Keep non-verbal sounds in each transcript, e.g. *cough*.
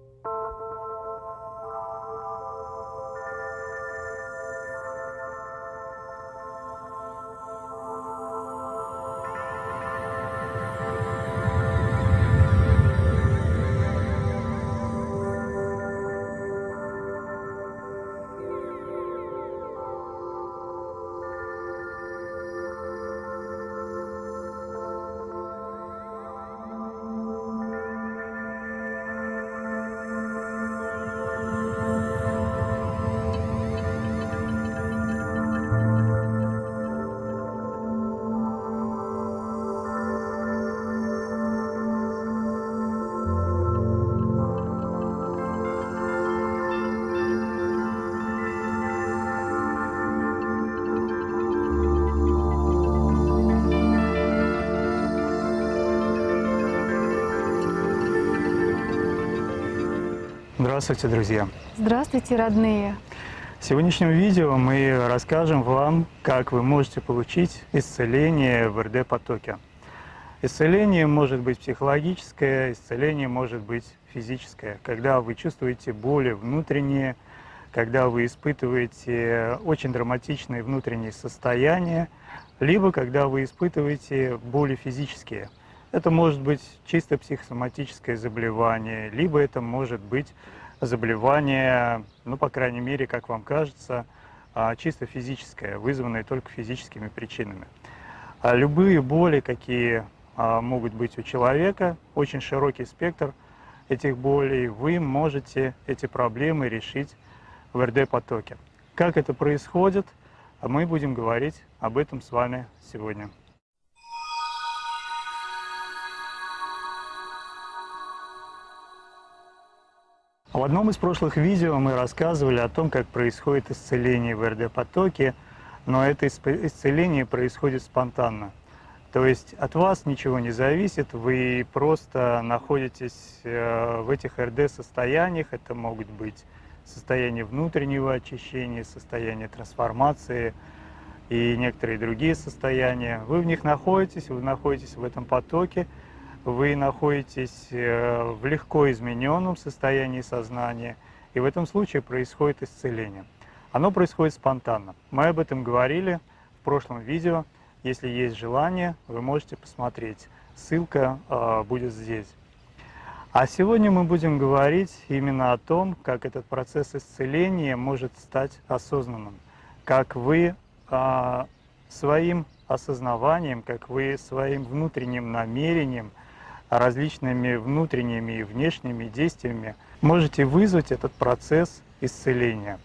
Música Здравствуйте, друзья! Здравствуйте, родные! В сегодняшнем видео мы расскажем вам, как вы можете получить исцеление в РД-потоке. Исцеление может быть психологическое, исцеление может быть физическое. Когда вы чувствуете боли внутренние, когда вы испытываете очень драматичные внутренние состояния, либо когда вы испытываете боли физические – это может быть чисто психосоматическое заболевание, либо это может быть заболевание, ну, по крайней мере, как вам кажется, а, чисто физическое, вызванное только физическими причинами. А любые боли, какие а, могут быть у человека, очень широкий спектр этих болей, вы можете эти проблемы решить в РД-потоке. Как это происходит, мы будем говорить об этом с вами сегодня. В одном из прошлых видео мы рассказывали о том, как происходит исцеление в РД-потоке, но это исцеление происходит спонтанно. То есть от вас ничего не зависит, вы просто находитесь э, в этих РД-состояниях, это могут быть состояние внутреннего очищения, состояние трансформации и некоторые другие состояния. Вы в них находитесь, вы находитесь в этом потоке, вы находитесь э, в легко измененном состоянии сознания, и в этом случае происходит исцеление. Оно происходит спонтанно. Мы об этом говорили в прошлом видео. Если есть желание, вы можете посмотреть. Ссылка э, будет здесь. А сегодня мы будем говорить именно о том, как этот процесс исцеления может стать осознанным. Как вы э, своим осознаванием, как вы своим внутренним намерением – различными внутренними и внешними действиями можете вызвать этот процесс исцеления.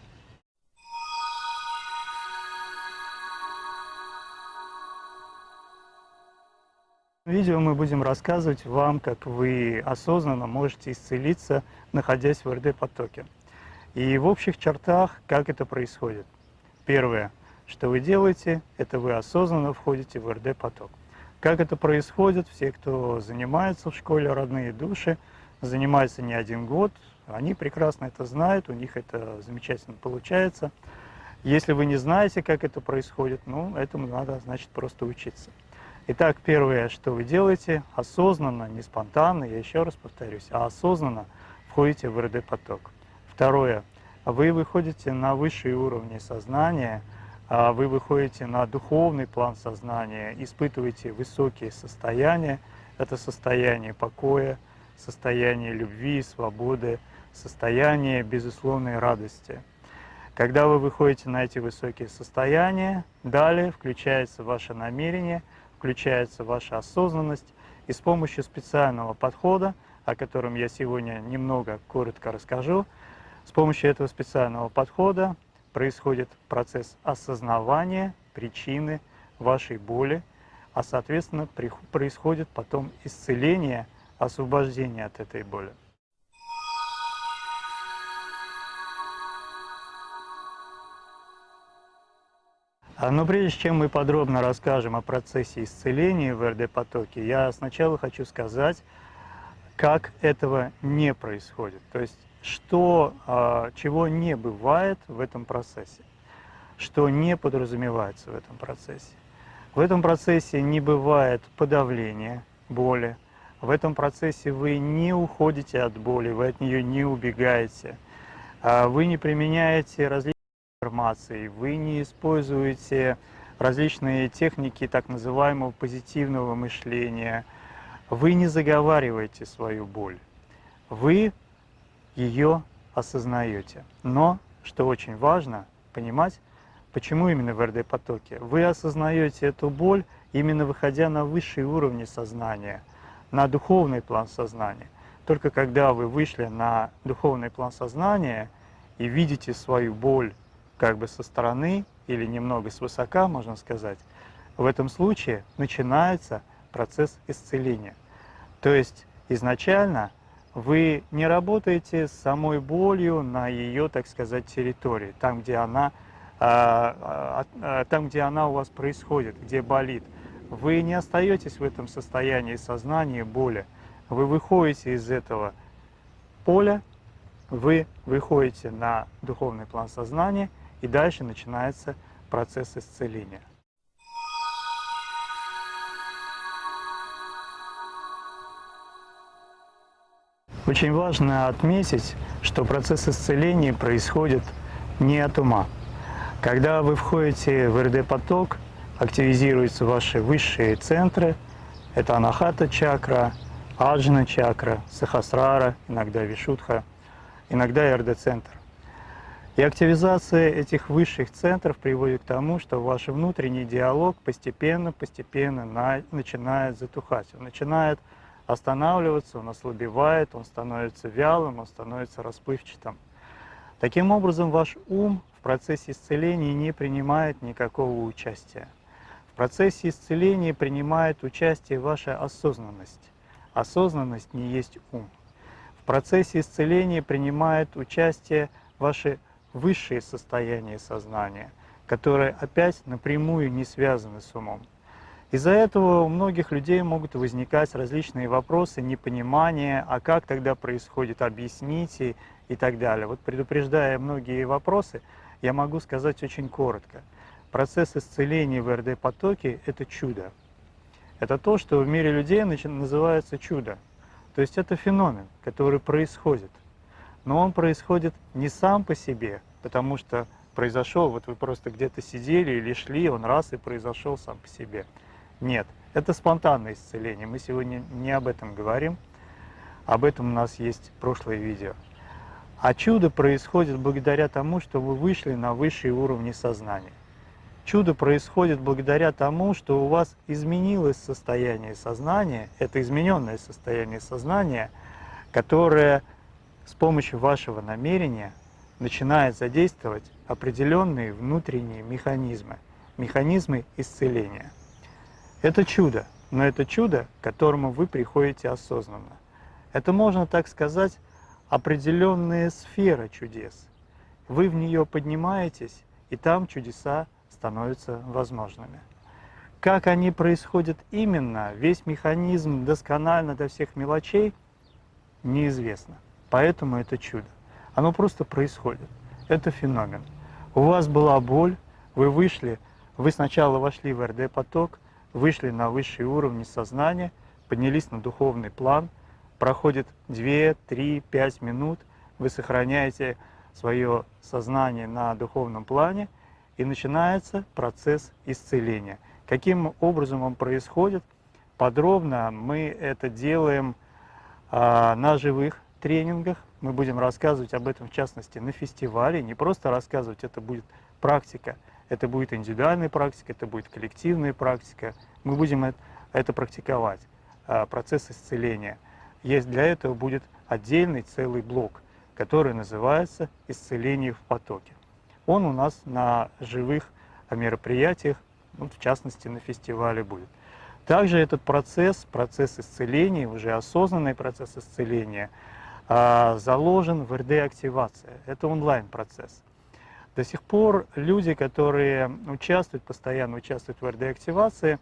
В видео мы будем рассказывать вам, как вы осознанно можете исцелиться, находясь в РД-потоке. И в общих чертах, как это происходит. Первое, что вы делаете, это вы осознанно входите в РД-поток. Как это происходит, все, кто занимается в школе «Родные души», занимаются не один год, они прекрасно это знают, у них это замечательно получается. Если вы не знаете, как это происходит, ну, этому надо, значит, просто учиться. Итак, первое, что вы делаете, осознанно, не спонтанно, я еще раз повторюсь, а осознанно входите в РД-поток. Второе, вы выходите на высшие уровни сознания – вы выходите на духовный план сознания, испытываете высокие состояния, это состояние покоя, состояние любви, свободы, состояние безусловной радости. Когда вы выходите на эти высокие состояния, далее включается ваше намерение, включается ваша осознанность, и с помощью специального подхода, о котором я сегодня немного коротко расскажу, с помощью этого специального подхода происходит процесс осознавания причины вашей боли, а соответственно происходит потом исцеление, освобождение от этой боли. А, но прежде чем мы подробно расскажем о процессе исцеления в РД-потоке, я сначала хочу сказать, как этого не происходит. То есть что, а, чего не бывает в этом процессе, что не подразумевается в этом процессе. В этом процессе не бывает подавления боли, В этом процессе вы не уходите от боли, вы от нее не убегаете. А вы не применяете различные информации, вы не используете различные техники так называемого позитивного мышления, вы не заговариваете свою боль, вы ее осознаете. Но, что очень важно, понимать, почему именно в РД-потоке. Вы осознаете эту боль, именно выходя на высшие уровни сознания, на духовный план сознания. Только когда вы вышли на духовный план сознания и видите свою боль как бы со стороны или немного свысока, можно сказать, в этом случае начинается процесс исцеления. То есть изначально вы не работаете с самой болью на ее, так сказать, территории, там, где она, а, а, а, там, где она у вас происходит, где болит. Вы не остаетесь в этом состоянии сознания боли. Вы выходите из этого поля, вы выходите на духовный план сознания, и дальше начинается процесс исцеления. Очень важно отметить, что процесс исцеления происходит не от ума. Когда вы входите в РД-поток, активизируются ваши высшие центры. Это анахата чакра, аджна чакра, сахасрара, иногда вишудха, иногда РД-центр. И активизация этих высших центров приводит к тому, что ваш внутренний диалог постепенно-постепенно начинает затухать. Начинает останавливаться, он ослабевает, он становится вялым, он становится расплывчатым. Таким образом, ваш ум в процессе исцеления не принимает никакого участия. В процессе исцеления принимает участие ваша осознанность. Осознанность не есть ум. В процессе исцеления принимает участие ваши высшие состояния сознания, которые опять напрямую не связаны с умом. Из-за этого у многих людей могут возникать различные вопросы, непонимания, а как тогда происходит, объясните и так далее. Вот предупреждая многие вопросы, я могу сказать очень коротко. Процесс исцеления в РД-потоке – это чудо. Это то, что в мире людей называется чудо. То есть это феномен, который происходит. Но он происходит не сам по себе, потому что произошел, вот вы просто где-то сидели или шли, он раз и произошел сам по себе. Нет, это спонтанное исцеление. Мы сегодня не об этом говорим. Об этом у нас есть прошлое видео. А чудо происходит благодаря тому, что вы вышли на высшие уровни сознания. Чудо происходит благодаря тому, что у вас изменилось состояние сознания, это измененное состояние сознания, которое с помощью вашего намерения начинает задействовать определенные внутренние механизмы, механизмы исцеления. Это чудо, но это чудо, к которому вы приходите осознанно. Это, можно так сказать, определенная сфера чудес. Вы в нее поднимаетесь, и там чудеса становятся возможными. Как они происходят именно, весь механизм досконально до всех мелочей, неизвестно. Поэтому это чудо. Оно просто происходит. Это феномен. У вас была боль, вы вышли, вы сначала вошли в РД-поток, вышли на высшие уровни сознания, поднялись на духовный план, проходит 2, 3, 5 минут, вы сохраняете свое сознание на духовном плане, и начинается процесс исцеления. Каким образом он происходит? Подробно мы это делаем а, на живых тренингах. Мы будем рассказывать об этом, в частности, на фестивале. Не просто рассказывать, это будет практика, это будет индивидуальная практика, это будет коллективная практика. Мы будем это практиковать, а, процесс исцеления. Есть для этого будет отдельный целый блок, который называется «Исцеление в потоке». Он у нас на живых мероприятиях, ну, в частности на фестивале будет. Также этот процесс, процесс исцеления, уже осознанный процесс исцеления, а, заложен в РД-активации. Это онлайн-процесс. До сих пор люди, которые участвуют, постоянно участвуют в РД-активации,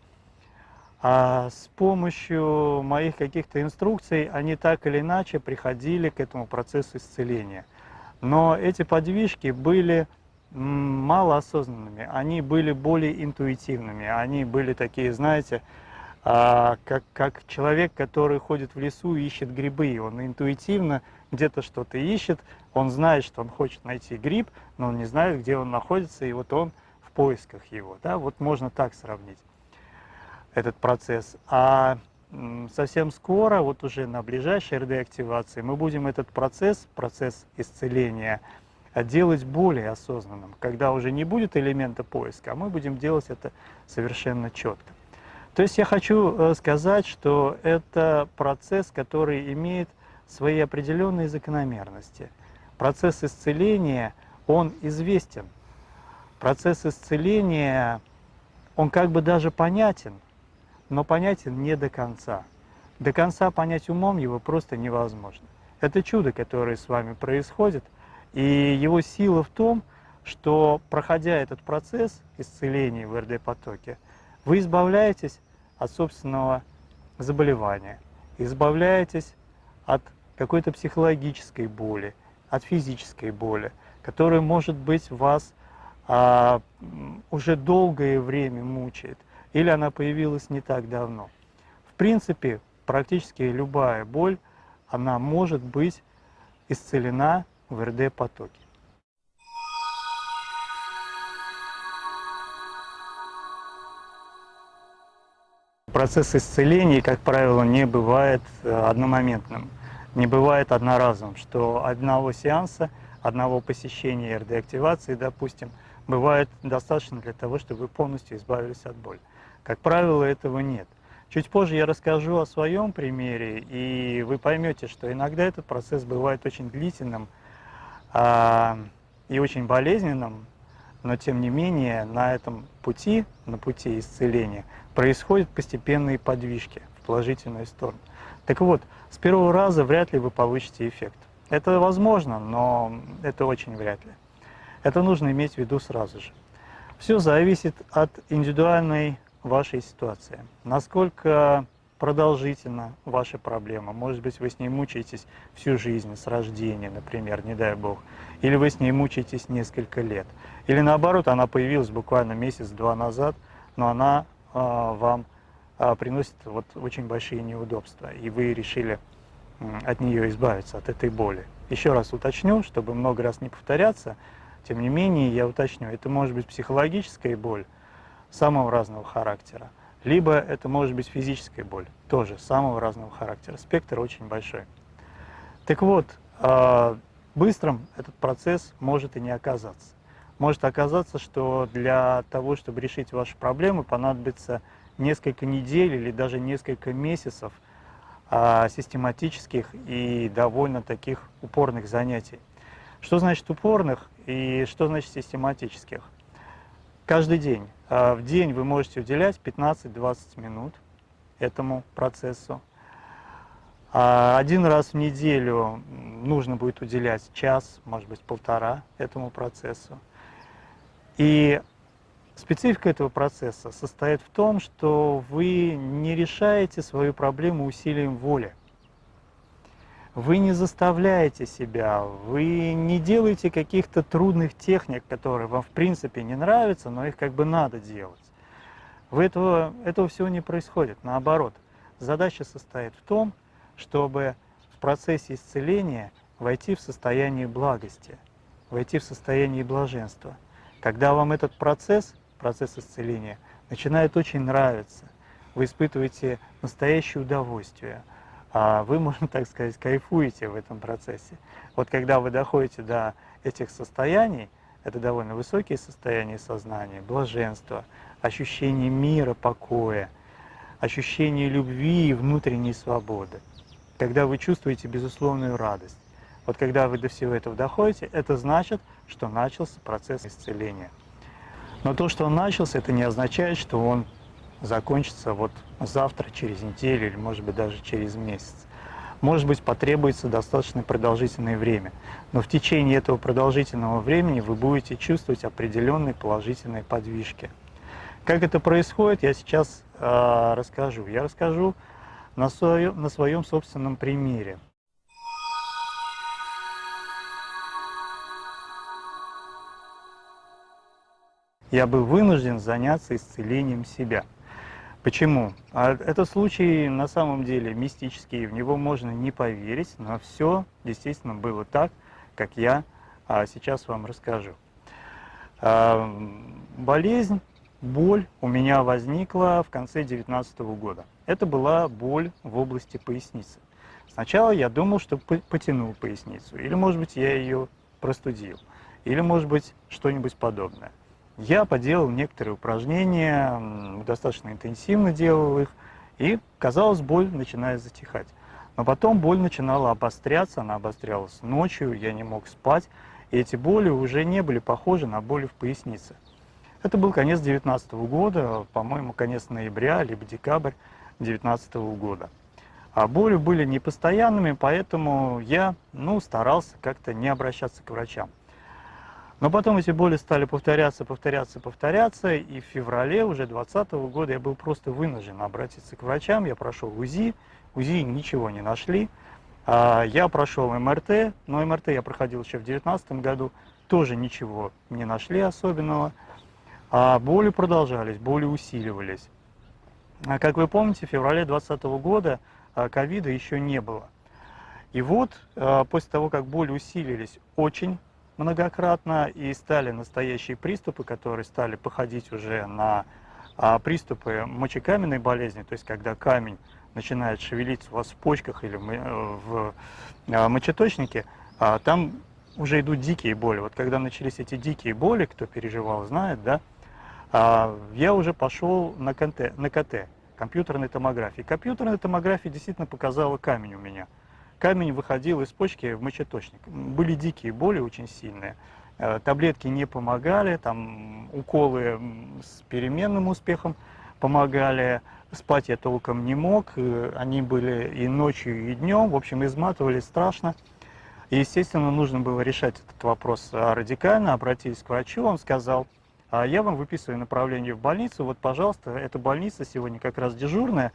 а с помощью моих каких-то инструкций они так или иначе приходили к этому процессу исцеления. Но эти подвижки были малоосознанными, они были более интуитивными, они были такие, знаете, а, как, как человек, который ходит в лесу и ищет грибы. Он интуитивно где-то что-то ищет, он знает, что он хочет найти гриб, но он не знает, где он находится, и вот он в поисках его. Да? Вот можно так сравнить этот процесс. А совсем скоро, вот уже на ближайшей РД-активации, мы будем этот процесс, процесс исцеления, делать более осознанным, когда уже не будет элемента поиска, а мы будем делать это совершенно четко. То есть я хочу э, сказать, что это процесс, который имеет свои определенные закономерности. Процесс исцеления, он известен. Процесс исцеления, он как бы даже понятен, но понятен не до конца. До конца понять умом его просто невозможно. Это чудо, которое с вами происходит, и его сила в том, что, проходя этот процесс исцеления в РД-потоке, вы избавляетесь от собственного заболевания, избавляетесь от какой-то психологической боли, от физической боли, которая, может быть, вас а, уже долгое время мучает, или она появилась не так давно. В принципе, практически любая боль, она может быть исцелена в РД-потоке. Процесс исцеления, как правило, не бывает э, одномоментным, не бывает одноразовым, что одного сеанса, одного посещения РД-активации, допустим, бывает достаточно для того, чтобы вы полностью избавились от боли. Как правило, этого нет. Чуть позже я расскажу о своем примере, и вы поймете, что иногда этот процесс бывает очень длительным а, и очень болезненным, но тем не менее на этом пути, на пути исцеления, происходят постепенные подвижки в положительную сторону. Так вот, с первого раза вряд ли вы получите эффект. Это возможно, но это очень вряд ли. Это нужно иметь в виду сразу же. Все зависит от индивидуальной вашей ситуации. Насколько продолжительна ваша проблема. Может быть, вы с ней мучаетесь всю жизнь, с рождения, например, не дай бог. Или вы с ней мучаетесь несколько лет. Или наоборот, она появилась буквально месяц-два назад, но она э, вам э, приносит вот очень большие неудобства, и вы решили э, от нее избавиться, от этой боли. Еще раз уточню, чтобы много раз не повторяться, тем не менее, я уточню, это может быть психологическая боль самого разного характера, либо это может быть физическая боль, тоже самого разного характера. Спектр очень большой. Так вот, а, быстрым этот процесс может и не оказаться. Может оказаться, что для того, чтобы решить ваши проблемы, понадобится несколько недель или даже несколько месяцев а, систематических и довольно таких упорных занятий. Что значит упорных и что значит систематических? Каждый день. А, в день вы можете уделять 15-20 минут этому процессу. А один раз в неделю нужно будет уделять час, может быть, полтора этому процессу. И специфика этого процесса состоит в том, что вы не решаете свою проблему усилием воли. Вы не заставляете себя, вы не делаете каких-то трудных техник, которые вам в принципе не нравятся, но их как бы надо делать. Вы этого, этого всего не происходит, наоборот. Задача состоит в том, чтобы в процессе исцеления войти в состояние благости, войти в состояние блаженства. Когда вам этот процесс, процесс исцеления, начинает очень нравиться, вы испытываете настоящее удовольствие – а вы, *laughs* можно так сказать, кайфуете в этом процессе. Вот когда вы доходите до этих состояний, это довольно высокие состояния сознания, блаженства, ощущение мира, покоя, ощущение любви и внутренней свободы. Когда вы чувствуете безусловную радость. Вот когда вы до всего этого доходите, это значит, что начался процесс исцеления. Но то, что он начался, это не означает, что он закончится вот завтра, через неделю или, может быть, даже через месяц. Может быть, потребуется достаточно продолжительное время, но в течение этого продолжительного времени вы будете чувствовать определенные положительные подвижки. Как это происходит, я сейчас э, расскажу. Я расскажу на, своем, на своем собственном примере. Я был вынужден заняться исцелением себя – Почему? А этот случай на самом деле мистический, в него можно не поверить, но все действительно было так, как я а, сейчас вам расскажу. А, болезнь, боль у меня возникла в конце 2019 года. Это была боль в области поясницы. Сначала я думал, что потянул поясницу, или, может быть, я ее простудил, или, может быть, что-нибудь подобное. Я поделал некоторые упражнения, достаточно интенсивно делал их, и, казалось, боль начинает затихать. Но потом боль начинала обостряться, она обострялась ночью, я не мог спать, и эти боли уже не были похожи на боли в пояснице. Это был конец 2019 года, по-моему, конец ноября, либо декабрь 2019 года. А боли были непостоянными, поэтому я ну, старался как-то не обращаться к врачам. Но потом эти боли стали повторяться, повторяться, повторяться, и в феврале уже 2020 года я был просто вынужден обратиться к врачам. Я прошел УЗИ, УЗИ ничего не нашли. А, я прошел МРТ, но МРТ я проходил еще в 2019 году, тоже ничего не нашли особенного. А боли продолжались, боли усиливались. А как вы помните, в феврале 2020 года а, ковида еще не было. И вот после того, как боли усилились очень многократно, и стали настоящие приступы, которые стали походить уже на а, приступы мочекаменной болезни, то есть когда камень начинает шевелиться у вас в почках или в а, мочеточнике, а, там уже идут дикие боли. Вот когда начались эти дикие боли, кто переживал, знает, да, а, я уже пошел на КТ, на КТ, компьютерной томографии. Компьютерная томография действительно показала камень у меня камень выходил из почки в мочеточник. Были дикие боли очень сильные. Э, таблетки не помогали, там уколы с переменным успехом помогали. Спать я толком не мог, э, они были и ночью, и днем, в общем, изматывали страшно. Естественно, нужно было решать этот вопрос радикально, обратились к врачу, он сказал, «А я вам выписываю направление в больницу, вот, пожалуйста, эта больница сегодня как раз дежурная,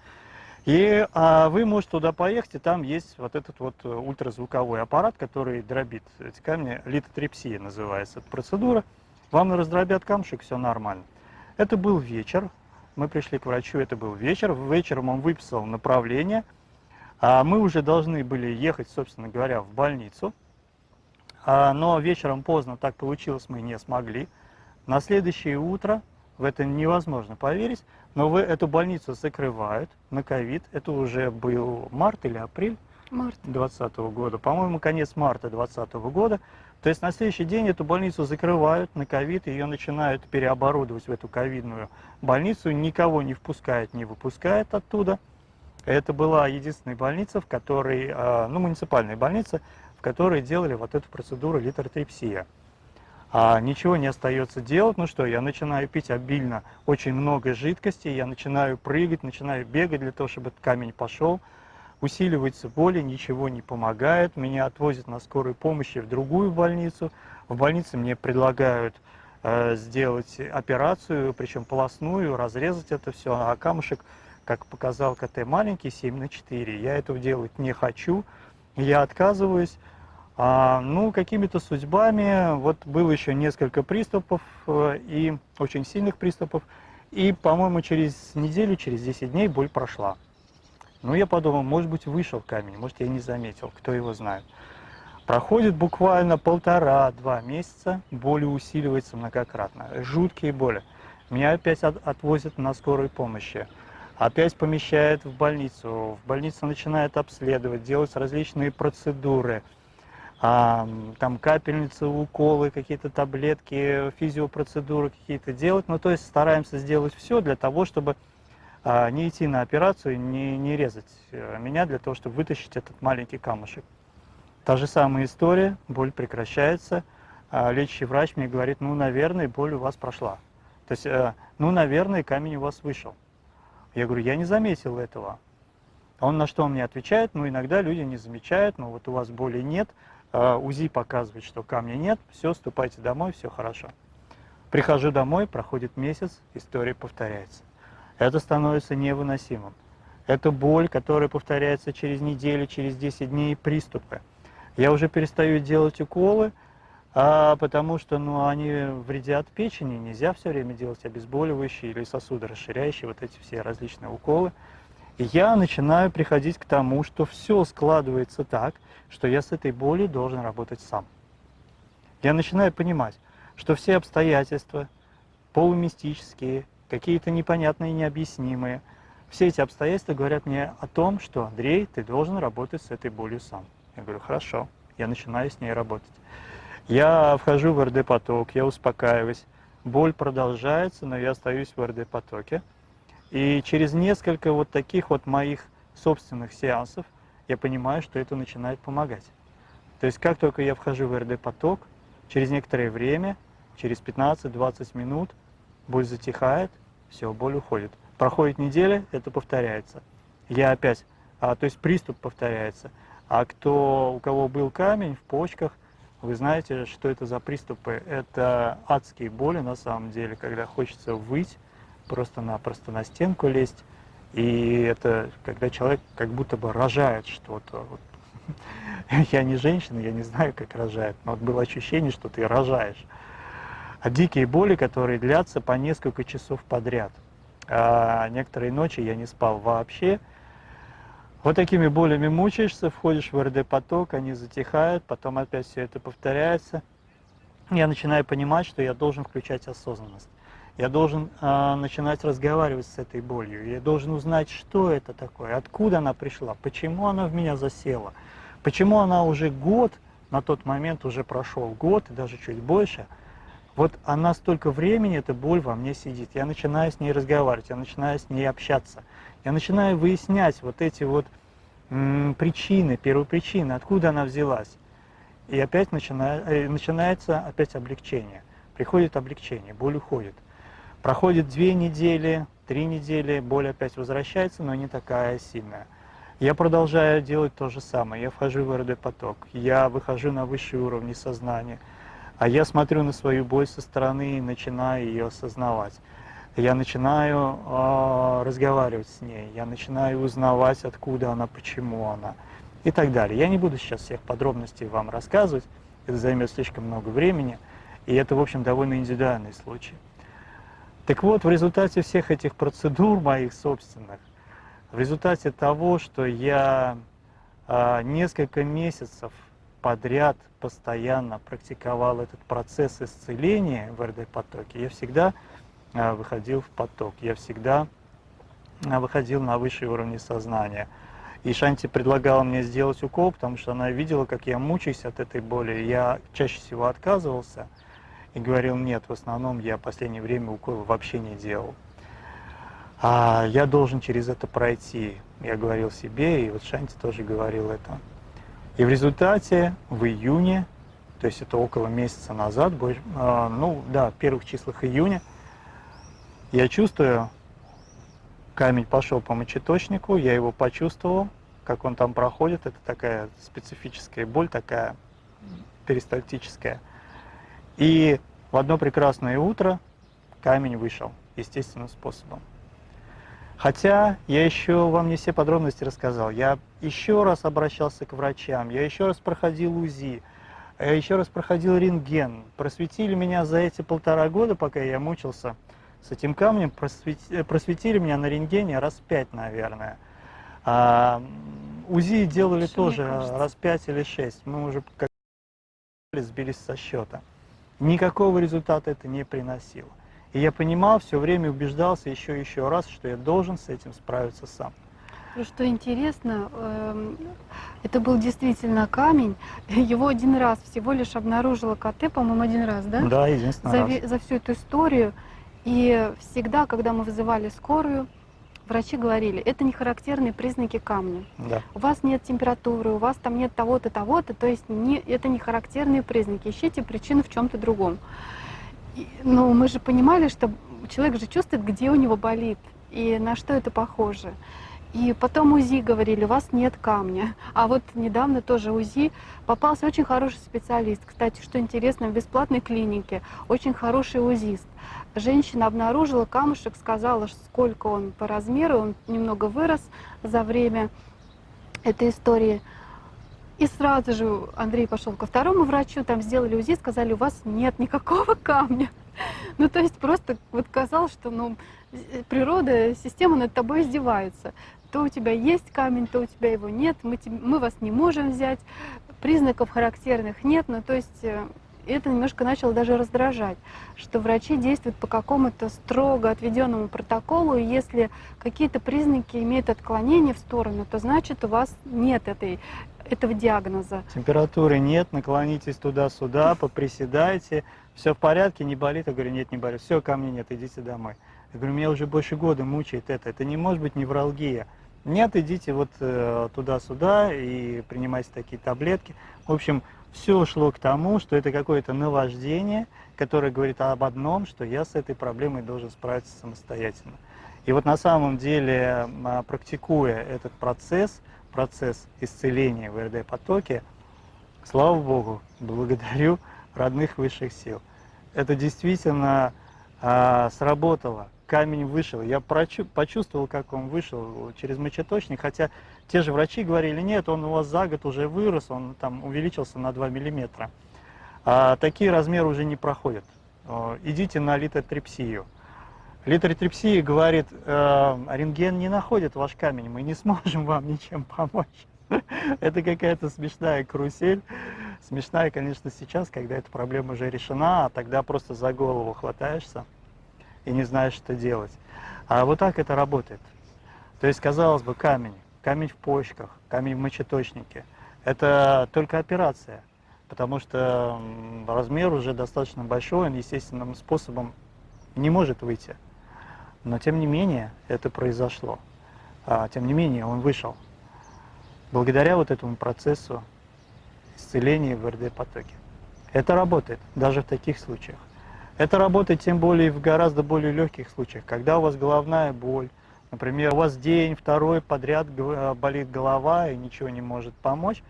и а, вы можете туда поехать, и там есть вот этот вот э, ультразвуковой аппарат, который дробит эти камни, литотрепсия называется эта процедура. Вам раздробят камушек, все нормально. Это был вечер, мы пришли к врачу, это был вечер, вечером он выписал направление, а мы уже должны были ехать, собственно говоря, в больницу, а, но вечером поздно так получилось, мы не смогли. На следующее утро в это невозможно поверить, но вы эту больницу закрывают на ковид, это уже был март или апрель март. 2020 года, по-моему, конец марта 2020 года, то есть на следующий день эту больницу закрывают на ковид, ее начинают переоборудовать в эту ковидную больницу, никого не впускают, не выпускают оттуда. Это была единственная больница, в которой, а, ну, муниципальная больница, в которой делали вот эту процедуру литеротрепсия а ничего не остается делать. Ну что, я начинаю пить обильно очень много жидкости, я начинаю прыгать, начинаю бегать для того, чтобы этот камень пошел. Усиливается боли, ничего не помогает. Меня отвозят на скорой помощи в другую больницу. В больнице мне предлагают э, сделать операцию, причем полостную, разрезать это все. А камушек, как показал КТ, маленький, 7 на 4. Я этого делать не хочу, я отказываюсь. А, ну, какими-то судьбами, вот было еще несколько приступов, э, и очень сильных приступов, и, по-моему, через неделю, через 10 дней боль прошла. Ну, я подумал, может быть, вышел камень, может, я не заметил, кто его знает. Проходит буквально полтора-два месяца, боль усиливается многократно, жуткие боли. Меня опять от, отвозят на скорой помощи, опять помещают в больницу, в больницу начинают обследовать, делать различные процедуры – а, там капельницы, уколы, какие-то таблетки, физиопроцедуры какие-то делать. Ну, то есть стараемся сделать все для того, чтобы а, не идти на операцию, не, не резать э, меня для того, чтобы вытащить этот маленький камушек. Та же самая история, боль прекращается, а лечащий врач мне говорит, ну, наверное, боль у вас прошла. То есть, э, ну, наверное, камень у вас вышел. Я говорю, я не заметил этого. Он на что мне отвечает, ну, иногда люди не замечают, ну, вот у вас боли нет, а, УЗИ показывает, что камня нет, все, ступайте домой, все хорошо. Прихожу домой, проходит месяц, история повторяется. Это становится невыносимым. Это боль, которая повторяется через неделю, через 10 дней, приступы. Я уже перестаю делать уколы, а, потому что ну, они вредят печени, нельзя все время делать обезболивающие или сосудорасширяющие, вот эти все различные уколы. Я начинаю приходить к тому, что все складывается так, что я с этой болью должен работать сам. Я начинаю понимать, что все обстоятельства, полумистические, какие-то непонятные, необъяснимые, все эти обстоятельства говорят мне о том, что, Андрей, ты должен работать с этой болью сам. Я говорю, хорошо, я начинаю с ней работать. Я вхожу в РД-поток, я успокаиваюсь, боль продолжается, но я остаюсь в РД-потоке. И через несколько вот таких вот моих собственных сеансов я понимаю, что это начинает помогать. То есть как только я вхожу в РД-поток, через некоторое время, через 15-20 минут, боль затихает, все, боль уходит. Проходит неделя, это повторяется. Я опять, а, то есть приступ повторяется. А кто, у кого был камень в почках, вы знаете, что это за приступы? Это адские боли на самом деле, когда хочется выть, просто-напросто на стенку лезть. И это когда человек как будто бы рожает что-то. Вот. *laughs* Я не женщина, я не знаю, как рожает, но вот было ощущение, что ты рожаешь. А дикие боли, которые длятся по несколько часов подряд. А некоторые ночи я не спал вообще, вот такими болями мучаешься, входишь в РД-поток, они затихают, потом опять все это повторяется. Я начинаю понимать, что я должен включать осознанность. Я должен э, начинать разговаривать с этой болью. Я должен узнать, что это такое, откуда она пришла, почему она в меня засела, почему она уже год, на тот момент уже прошел год и даже чуть больше, вот она столько времени, эта боль во мне сидит. Я начинаю с ней разговаривать, я начинаю с ней общаться. Я начинаю выяснять вот эти вот м, причины, первопричины, откуда она взялась. И опять начинает, э, начинается опять облегчение. Приходит облегчение, боль уходит. Проходит две недели, три недели, боль опять возвращается, но не такая сильная. Я продолжаю делать то же самое. Я вхожу в РД-поток, я выхожу на высшие уровни сознания, а я смотрю на свою боль со стороны и начинаю ее осознавать я начинаю э, разговаривать с ней, я начинаю узнавать, откуда она, почему она и так далее. Я не буду сейчас всех подробностей вам рассказывать, это займет слишком много времени, и это, в общем, довольно индивидуальный случай. Так вот, в результате всех этих процедур моих собственных, в результате того, что я э, несколько месяцев подряд постоянно практиковал этот процесс исцеления в РД-потоке, я всегда Э, выходил в поток. Я всегда э, выходил на высшие уровни сознания. И Шанти предлагала мне сделать укол, потому что она видела, как я мучаюсь от этой боли. Я чаще всего отказывался и говорил, нет, в основном я в последнее время уколы вообще не делал. А я должен через это пройти, я говорил себе, и вот Шанти тоже говорил это. И в результате в июне, то есть это около месяца назад, э, ну да, в первых числах июня, я чувствую, камень пошел по мочеточнику, я его почувствовал, как он там проходит. Это такая специфическая боль, такая перистальтическая. И в одно прекрасное утро камень вышел естественным способом. Хотя я еще вам не все подробности рассказал. Я еще раз обращался к врачам, я еще раз проходил УЗИ, я еще раз проходил рентген. Просветили меня за эти полтора года, пока я мучился – с этим камнем просветили, просветили меня на рентгене раз пять, наверное. А, УЗИ делали Что тоже раз пять или шесть. Мы уже как сбились со счета. Никакого результата это не приносило. И я понимал, все время убеждался еще и еще раз, что я должен с этим справиться сам. Ну, что интересно, эм, это был действительно камень. *laughs* Его один раз всего лишь обнаружила КТ, по-моему, один раз, да? Да, единственный за, раз. За всю эту историю. И всегда, когда мы вызывали скорую, врачи говорили, это не характерные признаки камня. Да. У вас нет температуры, у вас там нет того-то, того-то, то есть не, это не характерные признаки. Ищите причину в чем-то другом. И, но мы же понимали, что человек же чувствует, где у него болит и на что это похоже. И потом УЗИ говорили, у вас нет камня. А вот недавно тоже УЗИ попался очень хороший специалист. Кстати, что интересно, в бесплатной клинике очень хороший УЗИст. Женщина обнаружила камушек, сказала, сколько он по размеру, он немного вырос за время этой истории. И сразу же Андрей пошел ко второму врачу, там сделали УЗИ, сказали, у вас нет никакого камня. *laughs* Ну, то есть просто вот казалось, что ну, э, природа, система над тобой издевается. То у тебя есть камень, то у тебя его нет, мы, мы вас не можем взять, признаков характерных нет. Ну, то есть э, это немножко начало даже раздражать, что врачи действуют по какому-то строго отведенному протоколу, и если какие-то признаки имеют отклонение в сторону, то значит у вас нет этой, этого диагноза. Температуры нет, наклонитесь туда-сюда, поприседайте, все в порядке, не болит? Я говорю, нет, не болит. Все, ко нет, идите домой. Я говорю, меня уже больше года мучает это. Это не может быть невралгия. Нет, идите вот э, туда-сюда и принимайте такие таблетки. В общем, все шло к тому, что это какое-то наваждение, которое говорит об одном, что я с этой проблемой должен справиться самостоятельно. И вот на самом деле, а, практикуя этот процесс, процесс исцеления в РД-потоке, слава Богу, благодарю родных высших сил. Это действительно а, сработало. Камень вышел. Я почувствовал, как он вышел через мочеточник, хотя те же врачи говорили, нет, он у вас за год уже вырос, он там увеличился на 2 миллиметра. А такие размеры уже не проходят. Идите на литотрепсию. Литотрепсия говорит, э, рентген не находит ваш камень, мы не сможем вам ничем помочь. *laughs* Это какая-то смешная карусель. Смешная, конечно, сейчас, когда эта проблема уже решена, а тогда просто за голову хватаешься и не знаешь, что делать. А вот так это работает. То есть, казалось бы, камень, камень в почках, камень в мочеточнике. Это только операция, потому что размер уже достаточно большой, он естественным способом не может выйти. Но тем не менее это произошло. А, тем не менее он вышел. Благодаря вот этому процессу исцеления в РД-потоке. Это работает даже в таких случаях. Это работает тем более в гораздо более легких случаях, когда у вас головная боль, например, у вас день, второй подряд э, болит голова и ничего не может помочь,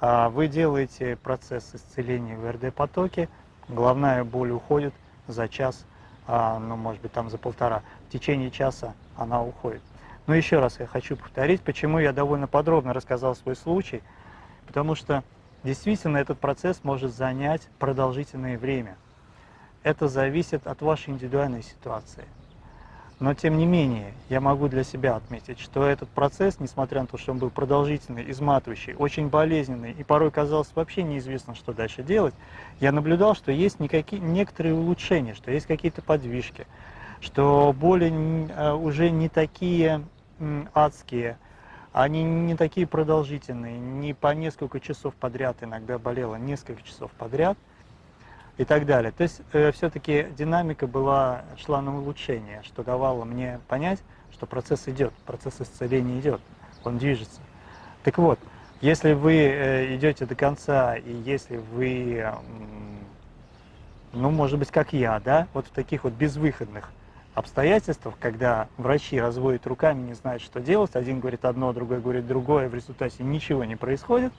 а вы делаете процесс исцеления в РД-потоке, головная боль уходит за час, а, ну, может быть, там за полтора. В течение часа она уходит. Но еще раз я хочу повторить, почему я довольно подробно рассказал свой случай, потому что действительно этот процесс может занять продолжительное время. Это зависит от вашей индивидуальной ситуации. Но тем не менее, я могу для себя отметить, что этот процесс, несмотря на то, что он был продолжительный, изматывающий, очень болезненный, и порой казалось вообще неизвестно, что дальше делать, я наблюдал, что есть никакие, некоторые улучшения, что есть какие-то подвижки, что боли э, уже не такие адские, они не такие продолжительные, не по несколько часов подряд, иногда болело несколько часов подряд и так далее. То есть э, все-таки динамика была, шла на улучшение, что давало мне понять, что процесс идет, процесс исцеления идет, он движется. Так вот, если вы э, идете до конца, и если вы, э, ну, может быть, как я, да, вот в таких вот безвыходных обстоятельствах, когда врачи разводят руками, не знают, что делать, один говорит одно, другой говорит другое, в результате ничего не происходит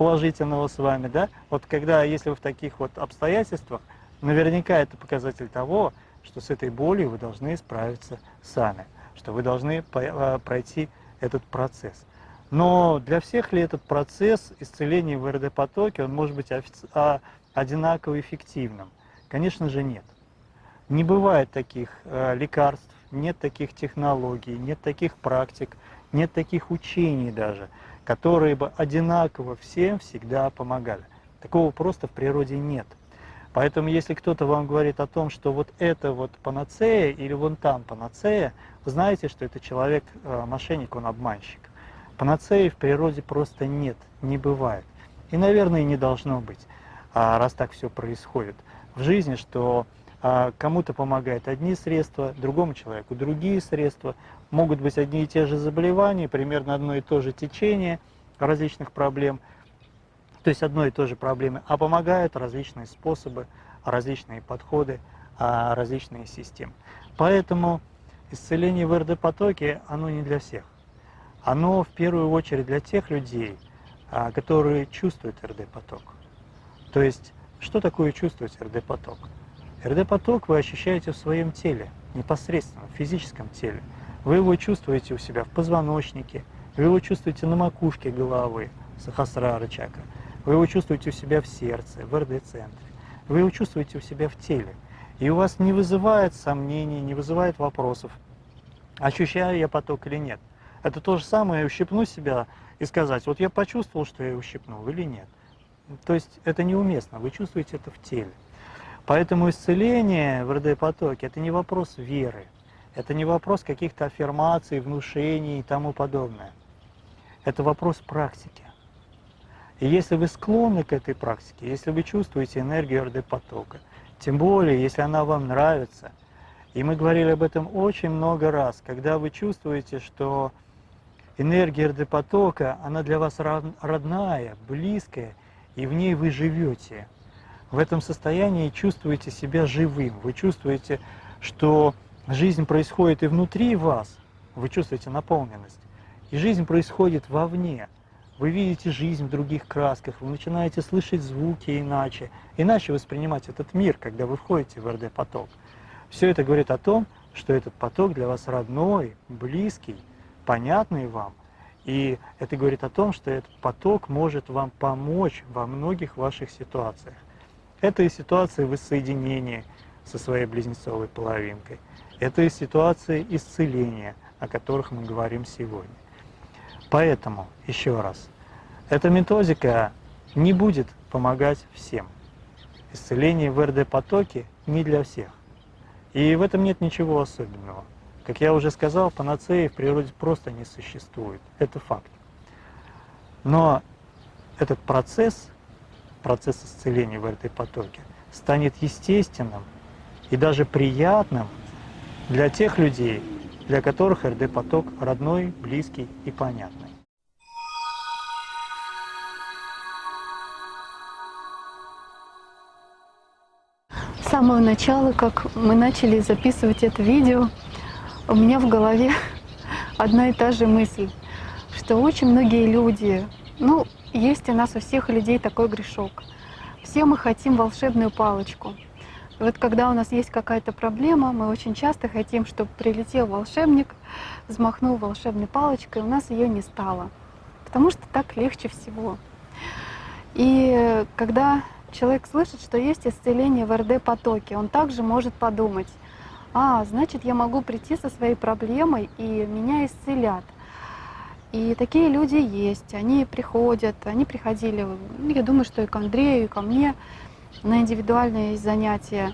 положительного с вами, да, вот когда, если вы в таких вот обстоятельствах, наверняка это показатель того, что с этой болью вы должны справиться сами, что вы должны а, пройти этот процесс. Но для всех ли этот процесс исцеления в РД-потоке, он может быть а, одинаково эффективным? Конечно же нет. Не бывает таких э, лекарств, нет таких технологий, нет таких практик, нет таких учений даже, которые бы одинаково всем всегда помогали. Такого просто в природе нет. Поэтому если кто-то вам говорит о том, что вот это вот панацея или вон там панацея, вы знаете, что это человек э, мошенник, он обманщик. Панацеи в природе просто нет, не бывает. И, наверное, не должно быть, а, раз так все происходит в жизни, что а кому-то помогают одни средства, другому человеку другие средства. Могут быть одни и те же заболевания, примерно одно и то же течение различных проблем, то есть одной и той же проблемы, а помогают различные способы, различные подходы, а, различные системы. Поэтому исцеление в РД-потоке, оно не для всех. Оно в первую очередь для тех людей, а, которые чувствуют РД-поток. То есть, что такое чувствовать РД-поток? РД-поток вы ощущаете в своем теле, непосредственно, в физическом теле. Вы его чувствуете у себя в позвоночнике, вы его чувствуете на макушке головы, Сахасрара чакра. Вы его чувствуете у себя в сердце, в РД-центре. Вы его чувствуете у себя в теле. И у вас не вызывает сомнений, не вызывает вопросов, ощущаю я поток или нет. Это то же самое, ущипну себя и сказать, вот я почувствовал, что я ущипнул или нет. То есть это неуместно, вы чувствуете это в теле. Поэтому исцеление в РД-потоке – это не вопрос веры, это не вопрос каких-то аффирмаций, внушений и тому подобное. Это вопрос практики. И если вы склонны к этой практике, если вы чувствуете энергию РД-потока, тем более, если она вам нравится, и мы говорили об этом очень много раз, когда вы чувствуете, что энергия РД-потока, она для вас родная, близкая, и в ней вы живете. В этом состоянии чувствуете себя живым, вы чувствуете, что жизнь происходит и внутри вас, вы чувствуете наполненность, и жизнь происходит вовне. Вы видите жизнь в других красках, вы начинаете слышать звуки иначе, иначе воспринимать этот мир, когда вы входите в РД-поток. Все это говорит о том, что этот поток для вас родной, близкий, понятный вам, и это говорит о том, что этот поток может вам помочь во многих ваших ситуациях. Это и ситуация воссоединения со своей близнецовой половинкой. Это и ситуации исцеления, о которых мы говорим сегодня. Поэтому, еще раз, эта методика не будет помогать всем. Исцеление в РД-потоке не для всех. И в этом нет ничего особенного. Как я уже сказал, панацеи в природе просто не существует. Это факт. Но этот процесс, процесс исцеления в этой потоке, станет естественным и даже приятным для тех людей, для которых РД-поток родной, близкий и понятный. С самого начала, как мы начали записывать это видео, у меня в голове *laughs* одна и та же мысль, что очень многие люди, ну, есть у нас у всех людей такой грешок. Все мы хотим волшебную палочку. Вот когда у нас есть какая-то проблема, мы очень часто хотим, чтобы прилетел волшебник, взмахнул волшебной палочкой, у нас ее не стало. Потому что так легче всего. И когда человек слышит, что есть исцеление в РД-потоке, он также может подумать, а, значит, я могу прийти со своей проблемой, и меня исцелят. И такие люди есть, они приходят, они приходили, я думаю, что и к Андрею, и ко мне на индивидуальные занятия.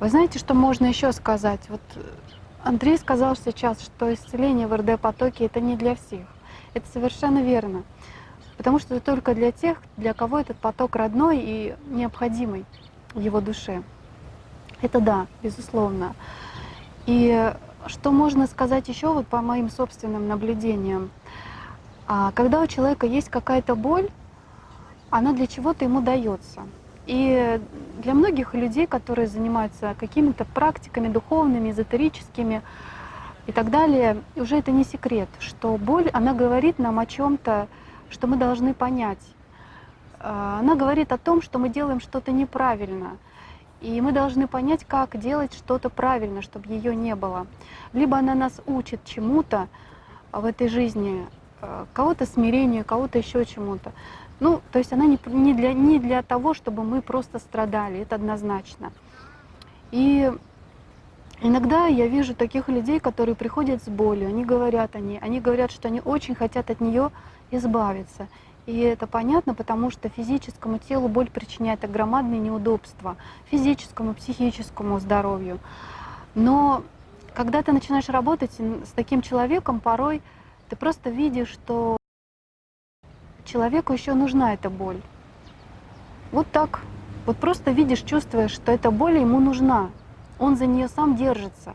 Вы знаете, что можно еще сказать? Вот Андрей сказал сейчас, что исцеление в РД-потоке это не для всех. Это совершенно верно. Потому что это только для тех, для кого этот поток родной и необходимый его душе. Это да, безусловно. И что можно сказать еще вот по моим собственным наблюдениям? А, когда у человека есть какая-то боль, она для чего-то ему дается. И для многих людей, которые занимаются какими-то практиками духовными, эзотерическими и так далее, уже это не секрет, что боль, она говорит нам о чем-то, что мы должны понять. А, она говорит о том, что мы делаем что-то неправильно, и мы должны понять, как делать что-то правильно, чтобы ее не было. Либо она нас учит чему-то в этой жизни, э, кого-то смирению, кого-то еще чему-то. Ну, то есть она не, не, для, не для того, чтобы мы просто страдали, это однозначно. И иногда я вижу таких людей, которые приходят с болью, они говорят они, они говорят, что они очень хотят от нее избавиться. И это понятно, потому что физическому телу боль причиняет громадные неудобства, физическому, психическому здоровью. Но когда ты начинаешь работать с таким человеком, порой ты просто видишь, что человеку еще нужна эта боль. Вот так. Вот просто видишь, чувствуешь, что эта боль ему нужна. Он за нее сам держится.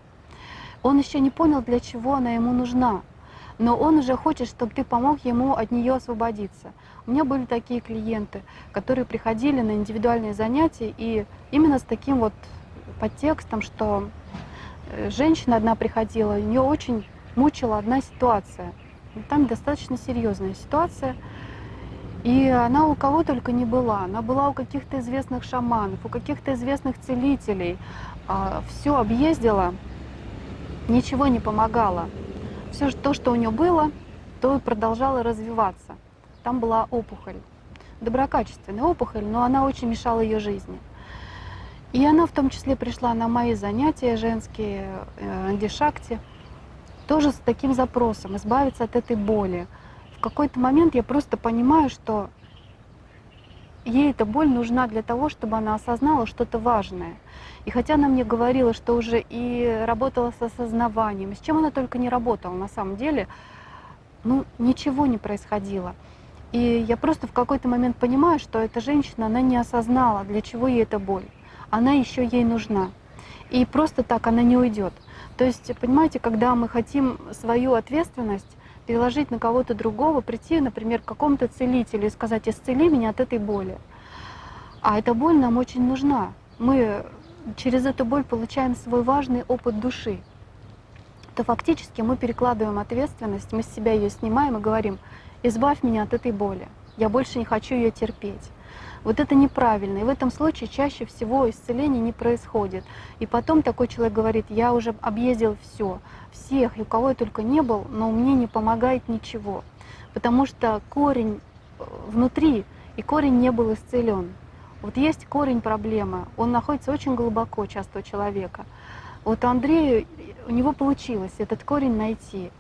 Он еще не понял, для чего она ему нужна но он уже хочет, чтобы ты помог ему от нее освободиться. У меня были такие клиенты, которые приходили на индивидуальные занятия, и именно с таким вот подтекстом, что э, женщина одна приходила, ее очень мучила одна ситуация. Там достаточно серьезная ситуация. И она у кого только не была. Она была у каких-то известных шаманов, у каких-то известных целителей. А, Все объездила, ничего не помогало все то, что у нее было, то и продолжало развиваться. там была опухоль. Доброкачественная опухоль, но она очень мешала ее жизни. И она в том числе пришла на мои занятия женские, э, андишакти, тоже с таким запросом, избавиться от этой боли. В какой-то момент я просто понимаю, что ей эта боль нужна для того, чтобы она осознала что-то важное. И хотя она мне говорила, что уже и работала с осознаванием, с чем она только не работала на самом деле, ну, ничего не происходило. И я просто в какой-то момент понимаю, что эта женщина, она не осознала, для чего ей эта боль она еще ей нужна. И просто так она не уйдет. То есть, понимаете, когда мы хотим свою ответственность переложить на кого-то другого, прийти, например, к какому-то целителю и сказать, исцели меня от этой боли. А эта боль нам очень нужна. Мы через эту боль получаем свой важный опыт души. То фактически мы перекладываем ответственность, мы с себя ее снимаем и говорим, избавь меня от этой боли, я больше не хочу ее терпеть. Вот это неправильно. И в этом случае чаще всего исцеление не происходит. И потом такой человек говорит, я уже объездил все, всех, и у кого я только не был, но мне не помогает ничего. Потому что корень э, внутри, и корень не был исцелен. Вот есть корень проблемы, он находится очень глубоко часто у человека. Вот Андрею, у него получилось этот корень найти.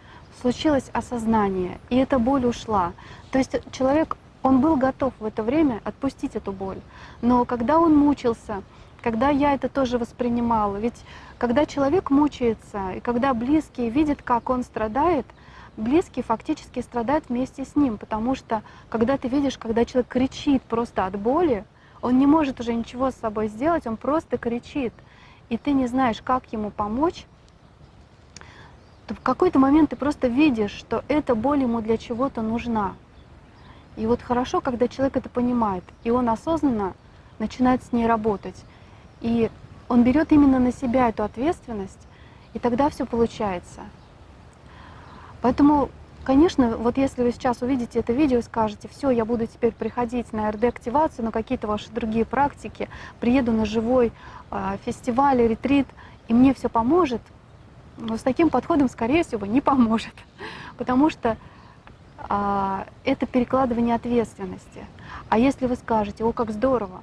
Случилось осознание, и эта боль ушла. То есть человек он был готов в это время отпустить эту боль. Но когда он мучился, когда я это тоже воспринимала, ведь когда человек мучается, и когда близкие видят, как он страдает, близкие фактически страдают вместе с ним, потому что когда ты видишь, когда человек кричит просто от боли, он не может уже ничего с собой сделать, он просто кричит, и ты не знаешь, как ему помочь, то в какой-то момент ты просто видишь, что эта боль ему для чего-то нужна. И вот хорошо, когда человек это понимает, и он осознанно начинает с ней работать. И он берет именно на себя эту ответственность, и тогда все получается. Поэтому, конечно, вот если вы сейчас увидите это видео и скажете, все, я буду теперь приходить на РД-активацию, на какие-то ваши другие практики, приеду на живой э, фестиваль, ретрит, и мне все поможет, но с таким подходом, скорее всего, не поможет. *laughs* Потому что это перекладывание ответственности. А если вы скажете, о, как здорово,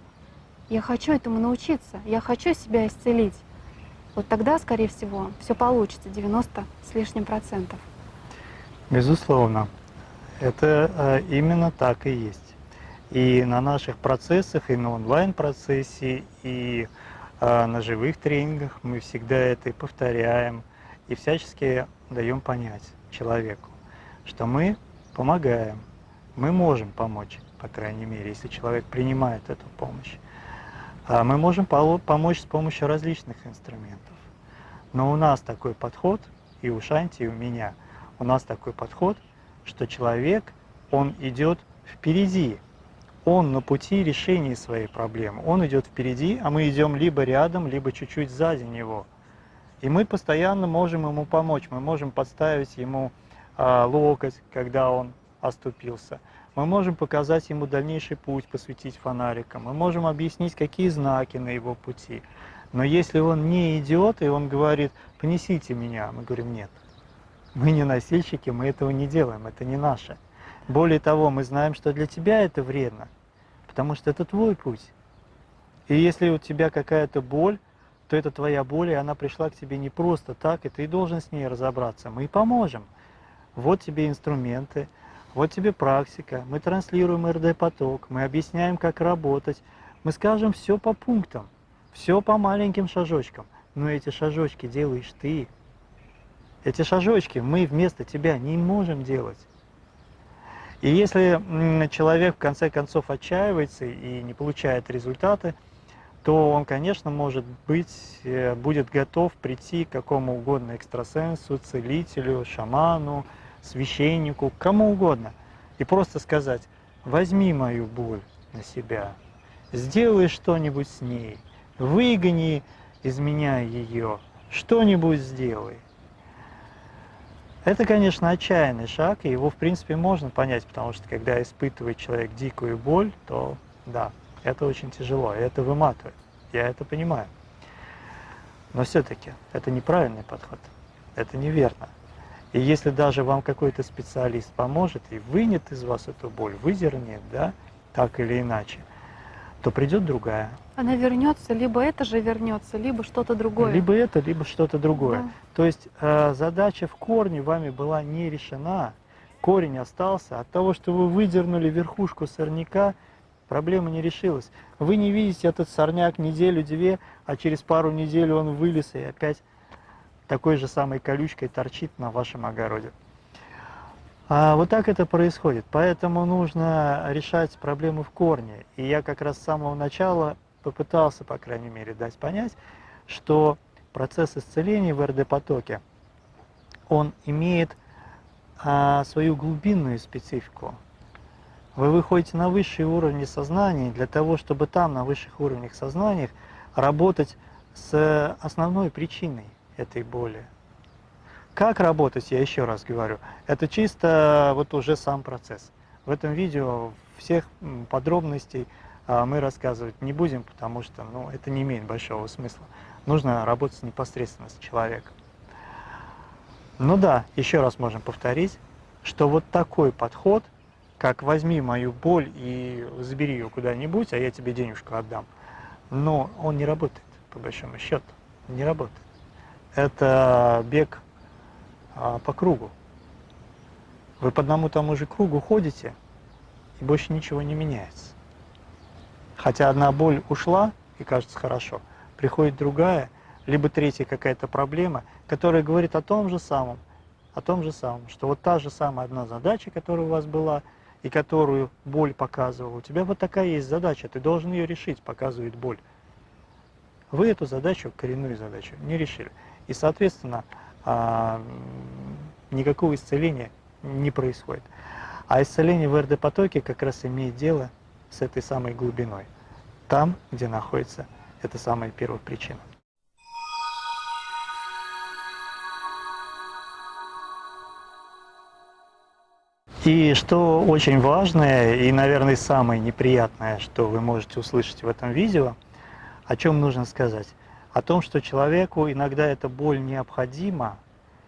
я хочу этому научиться, я хочу себя исцелить, вот тогда, скорее всего, все получится, 90 с лишним процентов. Безусловно, это э, именно так и есть. И на наших процессах, и на онлайн-процессе, и э, на живых тренингах мы всегда это и повторяем, и всячески даем понять человеку, что мы помогаем. Мы можем помочь, по крайней мере, если человек принимает эту помощь. А мы можем помочь с помощью различных инструментов. Но у нас такой подход, и у Шанти, и у меня, у нас такой подход, что человек, он идет впереди, он на пути решения своей проблемы. Он идет впереди, а мы идем либо рядом, либо чуть-чуть сзади него. И мы постоянно можем ему помочь, мы можем подставить ему локоть, когда он оступился. Мы можем показать ему дальнейший путь, посветить фонариком. Мы можем объяснить, какие знаки на его пути. Но если он не идет, и он говорит, понесите меня, мы говорим, нет. Мы не носильщики, мы этого не делаем, это не наше. Более того, мы знаем, что для тебя это вредно, потому что это твой путь. И если у тебя какая-то боль, то это твоя боль, и она пришла к тебе не просто так, и ты должен с ней разобраться. Мы поможем вот тебе инструменты, вот тебе практика, мы транслируем РД-поток, мы объясняем, как работать, мы скажем все по пунктам, все по маленьким шажочкам, но эти шажочки делаешь ты. Эти шажочки мы вместо тебя не можем делать. И если человек в конце концов отчаивается и не получает результаты, то он, конечно, может быть, э, будет готов прийти к какому угодно экстрасенсу, целителю, шаману, священнику, кому угодно, и просто сказать, возьми мою боль на себя, сделай что-нибудь с ней, выгони из меня ее, что-нибудь сделай. Это, конечно, отчаянный шаг, и его, в принципе, можно понять, потому что, когда испытывает человек дикую боль, то, да, это очень тяжело, и это выматывает, я это понимаю. Но все-таки это неправильный подход, это неверно. И если даже вам какой-то специалист поможет и вынет из вас эту боль, выдернет, да, так или иначе, то придет другая. Она вернется, либо это же вернется, либо что-то другое. Либо это, либо что-то другое. Да. То есть э, задача в корне вами была не решена, корень остался. От того, что вы выдернули верхушку сорняка, проблема не решилась. Вы не видите этот сорняк неделю-две, а через пару недель он вылез и опять такой же самой колючкой торчит на вашем огороде. А вот так это происходит. Поэтому нужно решать проблемы в корне. И я как раз с самого начала попытался, по крайней мере, дать понять, что процесс исцеления в РД-потоке, он имеет а, свою глубинную специфику. Вы выходите на высшие уровни сознания для того, чтобы там, на высших уровнях сознания, работать с основной причиной этой боли. Как работать, я еще раз говорю, это чисто вот уже сам процесс. В этом видео всех подробностей а, мы рассказывать не будем, потому что ну, это не имеет большого смысла. Нужно работать непосредственно с человеком. Ну да, еще раз можем повторить, что вот такой подход, как возьми мою боль и забери ее куда-нибудь, а я тебе денежку отдам, но он не работает, по большому счету, не работает. Это бег а, по кругу. Вы по одному тому же кругу ходите, и больше ничего не меняется. Хотя одна боль ушла, и кажется хорошо, приходит другая, либо третья какая-то проблема, которая говорит о том же самом, о том же самом, что вот та же самая одна задача, которая у вас была, и которую боль показывала, у тебя вот такая есть задача, ты должен ее решить, показывает боль. Вы эту задачу, коренную задачу, не решили. И, соответственно, а, никакого исцеления не происходит. А исцеление в РД-потоке как раз имеет дело с этой самой глубиной, там, где находится эта самая первопричина. И что очень важное и, наверное, самое неприятное, что вы можете услышать в этом видео, о чем нужно сказать? О том, что человеку иногда эта боль необходима,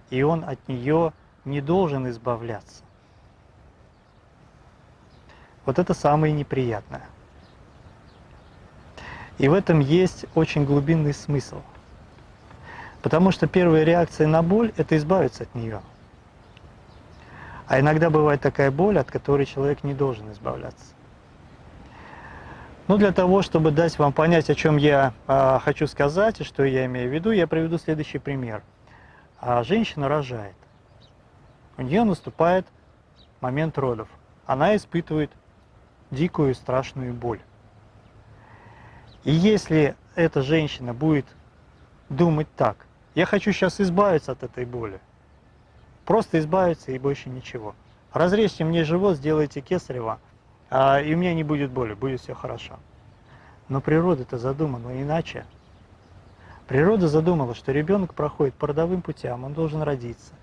и он от нее не должен избавляться. Вот это самое неприятное. И в этом есть очень глубинный смысл. Потому что первая реакция на боль – это избавиться от нее. А иногда бывает такая боль, от которой человек не должен избавляться. Ну, для того, чтобы дать вам понять, о чем я э, хочу сказать и что я имею в виду, я приведу следующий пример. А женщина рожает. У нее наступает момент родов. Она испытывает дикую страшную боль. И если эта женщина будет думать так, я хочу сейчас избавиться от этой боли, просто избавиться и больше ничего. Разрежьте мне живот, сделайте кесарево, а, и у меня не будет боли, будет все хорошо. Но природа-то задумана иначе. Природа задумала, что ребенок проходит по родовым путям, он должен родиться.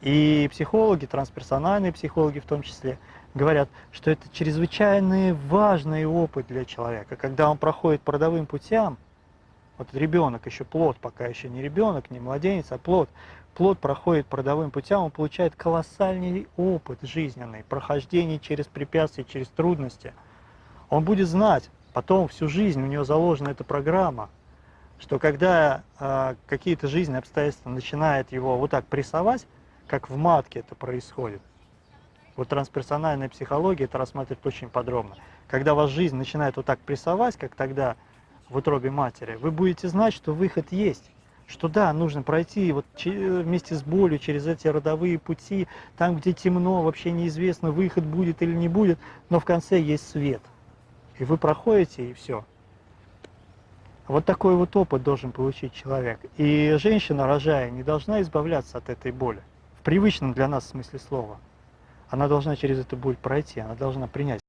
И психологи, трансперсональные психологи в том числе, говорят, что это чрезвычайно важный опыт для человека. Когда он проходит по родовым путям, вот ребенок, еще плод, пока еще не ребенок, не младенец, а плод, плод проходит по родовым путям, он получает колоссальный опыт жизненный, прохождение через препятствия, через трудности. Он будет знать, потом всю жизнь у него заложена эта программа, что когда э, какие-то жизненные обстоятельства начинают его вот так прессовать, как в матке это происходит, вот трансперсональная психология это рассматривает очень подробно. Когда вас жизнь начинает вот так прессовать, как тогда в утробе матери, вы будете знать, что выход есть. Что да, нужно пройти вот вместе с болью через эти родовые пути, там, где темно, вообще неизвестно, выход будет или не будет, но в конце есть свет. И вы проходите, и все. Вот такой вот опыт должен получить человек. И женщина, рожая, не должна избавляться от этой боли. В привычном для нас смысле слова она должна через эту боль пройти, она должна принять.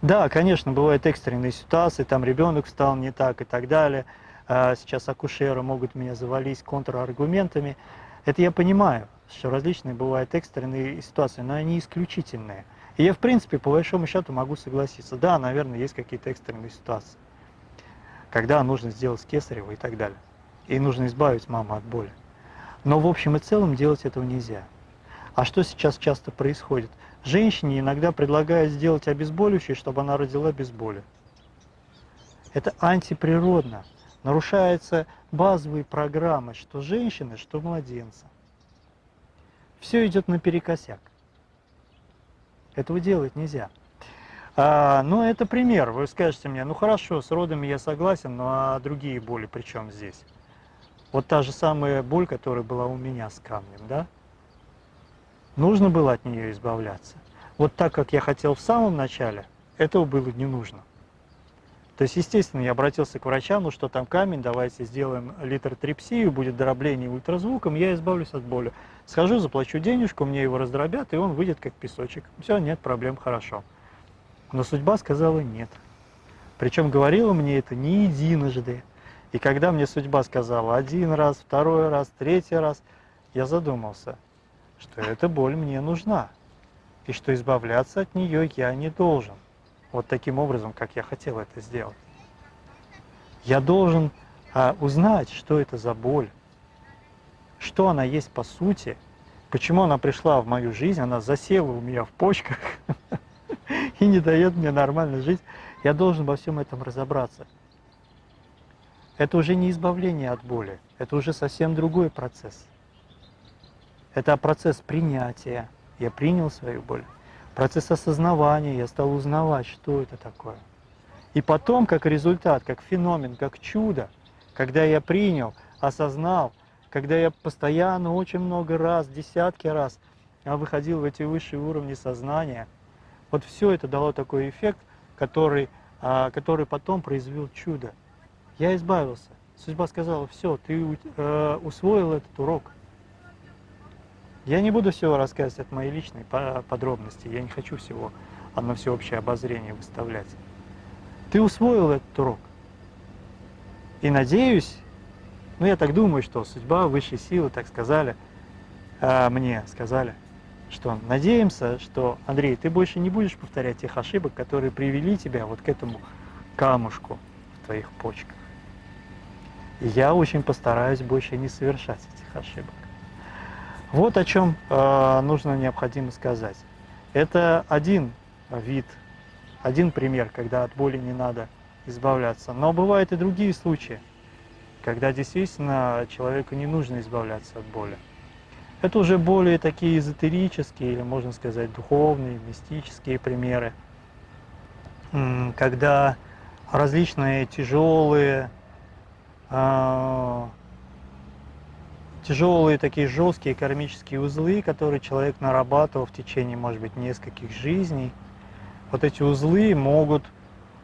Да, конечно, бывают экстренные ситуации, там ребенок встал не так и так далее. А, сейчас акушеры могут меня завалить контраргументами. Это я понимаю, что различные бывают экстренные ситуации, но они исключительные. И я, в принципе, по большому счету могу согласиться. Да, наверное, есть какие-то экстренные ситуации, когда нужно сделать кесарево и так далее. И нужно избавить маму от боли. Но в общем и целом делать этого нельзя. А что сейчас часто происходит? Женщине иногда предлагают сделать обезболивающее, чтобы она родила без боли. Это антиприродно. Нарушаются базовые программы, что женщины, что младенца. Все идет наперекосяк. Этого делать нельзя. А, но это пример. Вы скажете мне, ну хорошо, с родами я согласен, но а другие боли при чем здесь? Вот та же самая боль, которая была у меня с камнем, да? Нужно было от нее избавляться. Вот так, как я хотел в самом начале, этого было не нужно. То есть, естественно, я обратился к врачам, ну что там камень, давайте сделаем литротрипсию, будет дробление ультразвуком, я избавлюсь от боли. Схожу, заплачу денежку, мне его раздробят, и он выйдет как песочек. Все, нет проблем, хорошо. Но судьба сказала нет. Причем говорила мне это не единожды. И когда мне судьба сказала один раз, второй раз, третий раз, я задумался, что эта боль мне нужна, и что избавляться от нее я не должен. Вот таким образом, как я хотел это сделать. Я должен а, узнать, что это за боль, что она есть по сути, почему она пришла в мою жизнь, она засела у меня в почках *laughs* и не дает мне нормально жить. Я должен во всем этом разобраться. Это уже не избавление от боли, это уже совсем другой процесс. Это процесс принятия. Я принял свою боль. Процесс осознавания, я стал узнавать, что это такое. И потом, как результат, как феномен, как чудо, когда я принял, осознал, когда я постоянно, очень много раз, десятки раз выходил в эти высшие уровни сознания, вот все это дало такой эффект, который, а, который потом произвел чудо. Я избавился. Судьба сказала, все, ты э, усвоил этот урок. Я не буду всего рассказывать от моей личной подробности, я не хочу всего на всеобщее обозрение выставлять. Ты усвоил этот урок. И надеюсь, ну я так думаю, что судьба, высшие силы так сказали, а мне сказали, что надеемся, что, Андрей, ты больше не будешь повторять тех ошибок, которые привели тебя вот к этому камушку в твоих почках. И я очень постараюсь больше не совершать этих ошибок. Вот о чем э, нужно необходимо сказать. Это один вид, один пример, когда от боли не надо избавляться. Но бывают и другие случаи, когда действительно человеку не нужно избавляться от боли. Это уже более такие эзотерические, или можно сказать духовные, мистические примеры, когда различные тяжелые э, тяжелые такие жесткие кармические узлы, которые человек нарабатывал в течение, может быть, нескольких жизней. Вот эти узлы могут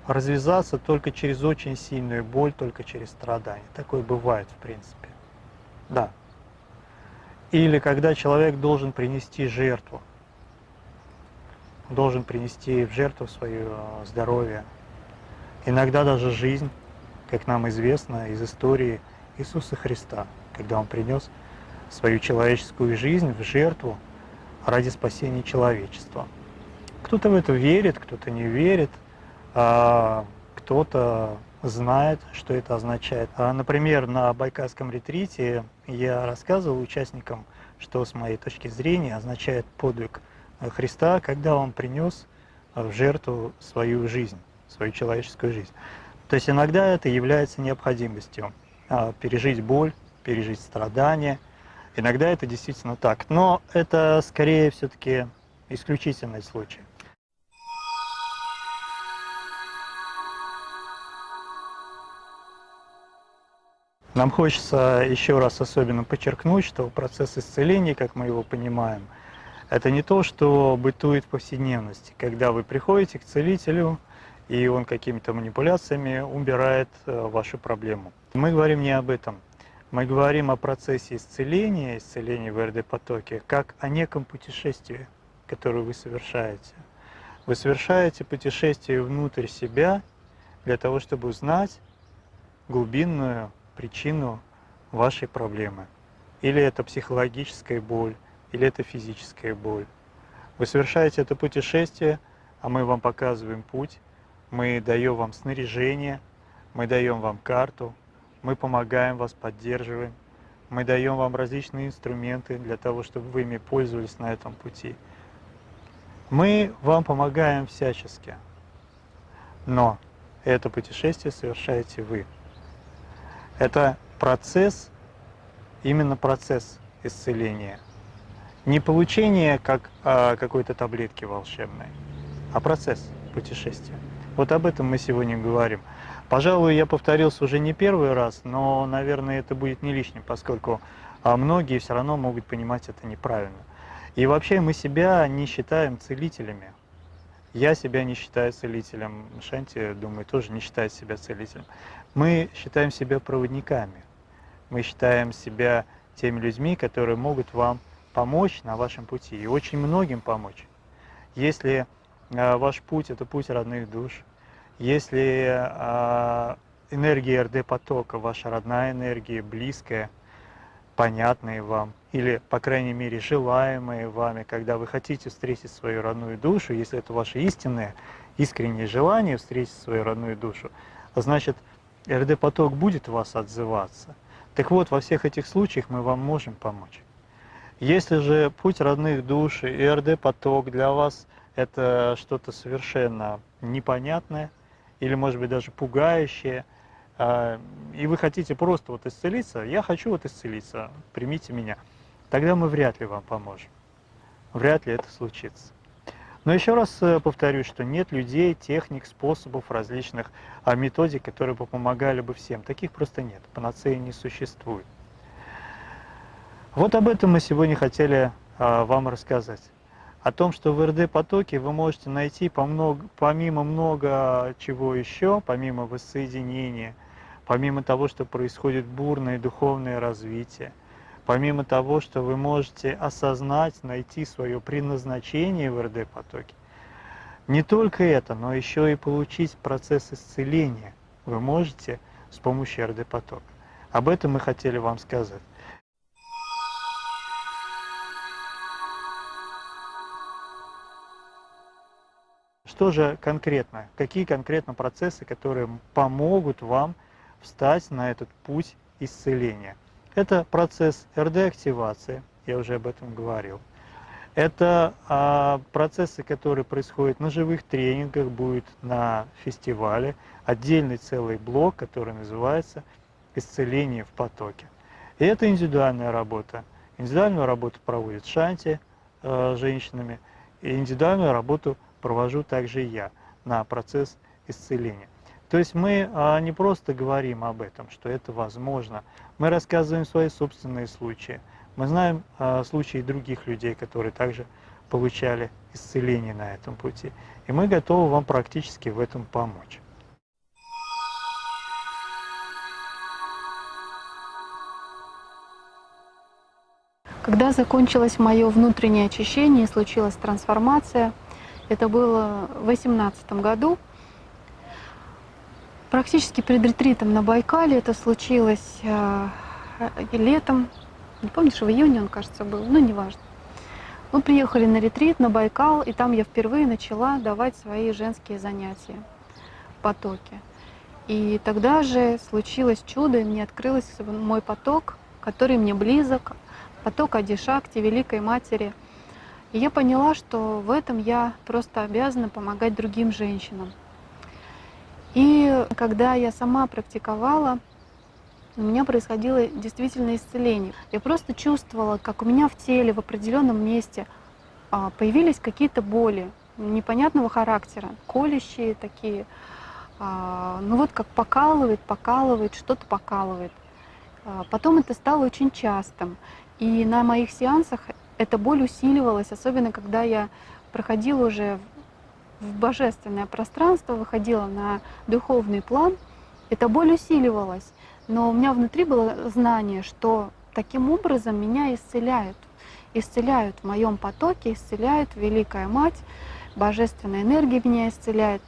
развязаться только через очень сильную боль, только через страдания. Такое бывает, в принципе. Да. Или когда человек должен принести жертву. Должен принести в жертву свое э, здоровье. Иногда даже жизнь, как нам известно из истории Иисуса Христа когда он принес свою человеческую жизнь в жертву ради спасения человечества. Кто-то в это верит, кто-то не верит, а кто-то знает, что это означает. А, например, на Байкальском ретрите я рассказывал участникам, что с моей точки зрения означает подвиг Христа, когда он принес в жертву свою жизнь, свою человеческую жизнь. То есть иногда это является необходимостью а, пережить боль, пережить страдания. Иногда это действительно так, но это скорее все-таки исключительный случай. Нам хочется еще раз особенно подчеркнуть, что процесс исцеления, как мы его понимаем, это не то, что бытует в повседневности, когда вы приходите к целителю, и он какими-то манипуляциями убирает э, вашу проблему. Мы говорим не об этом. Мы говорим о процессе исцеления, исцеления в РД-потоке, как о неком путешествии, которое вы совершаете. Вы совершаете путешествие внутрь себя для того, чтобы узнать глубинную причину вашей проблемы. Или это психологическая боль, или это физическая боль. Вы совершаете это путешествие, а мы вам показываем путь, мы даем вам снаряжение, мы даем вам карту, мы помогаем вас, поддерживаем, мы даем вам различные инструменты для того, чтобы вы ими пользовались на этом пути. Мы вам помогаем всячески, но это путешествие совершаете вы. Это процесс, именно процесс исцеления. Не получение как а, какой-то таблетки волшебной, а процесс путешествия. Вот об этом мы сегодня говорим. Пожалуй, я повторился уже не первый раз, но, наверное, это будет не лишним, поскольку а, многие все равно могут понимать это неправильно. И вообще мы себя не считаем целителями. Я себя не считаю целителем, Шанти, думаю, тоже не считает себя целителем. Мы считаем себя проводниками. Мы считаем себя теми людьми, которые могут вам помочь на вашем пути и очень многим помочь. Если э, ваш путь – это путь родных душ, если э, энергия РД-потока, ваша родная энергия, близкая, понятная вам, или, по крайней мере, желаемые вами, когда вы хотите встретить свою родную душу, если это ваше истинное, искреннее желание встретить свою родную душу, значит, РД-поток будет вас отзываться. Так вот, во всех этих случаях мы вам можем помочь. Если же путь родных душ и РД-поток для вас это что-то совершенно непонятное или, может быть, даже пугающее, а, и вы хотите просто вот исцелиться, я хочу вот исцелиться, примите меня, тогда мы вряд ли вам поможем. Вряд ли это случится. Но еще раз э, повторюсь, что нет людей, техник, способов, различных а, методик, которые бы помогали бы всем. Таких просто нет, панацеи не существует. Вот об этом мы сегодня хотели а, вам рассказать. О том, что в РД-потоке вы можете найти помимо много чего еще, помимо воссоединения, помимо того, что происходит бурное духовное развитие, помимо того, что вы можете осознать, найти свое предназначение в РД-потоке, не только это, но еще и получить процесс исцеления вы можете с помощью РД-потока. Об этом мы хотели вам сказать. Что же конкретно? Какие конкретно процессы, которые помогут вам встать на этот путь исцеления? Это процесс РД-активации, я уже об этом говорил. Это а, процессы, которые происходят на живых тренингах, будет на фестивале, отдельный целый блок, который называется «Исцеление в потоке». И это индивидуальная работа. Индивидуальную работу проводит Шанти э, женщинами, и индивидуальную работу провожу также я на процесс исцеления. То есть мы а, не просто говорим об этом, что это возможно, мы рассказываем свои собственные случаи. Мы знаем а, случаи других людей, которые также получали исцеление на этом пути. И мы готовы вам практически в этом помочь. Когда закончилось мое внутреннее очищение, случилась трансформация – это было в 2018 году. Практически перед ретритом на Байкале это случилось э, летом. Не помню, что в июне он, кажется, был, но неважно. Мы приехали на ретрит на Байкал, и там я впервые начала давать свои женские занятия в потоке. И тогда же случилось чудо, и мне открылся мой поток, который мне близок, поток Адишакти, Великой Матери – и я поняла, что в этом я просто обязана помогать другим женщинам. И когда я сама практиковала, у меня происходило действительно исцеление. Я просто чувствовала, как у меня в теле в определенном месте а, появились какие-то боли непонятного характера, колющие такие. А, ну вот как покалывает, покалывает, что-то покалывает. А, потом это стало очень частым. И на моих сеансах эта боль усиливалась, особенно когда я проходила уже в божественное пространство, выходила на духовный план, эта боль усиливалась. Но у меня внутри было знание, что таким образом меня исцеляют. Исцеляют в моем потоке, исцеляют Великая Мать, божественная энергия меня исцеляет.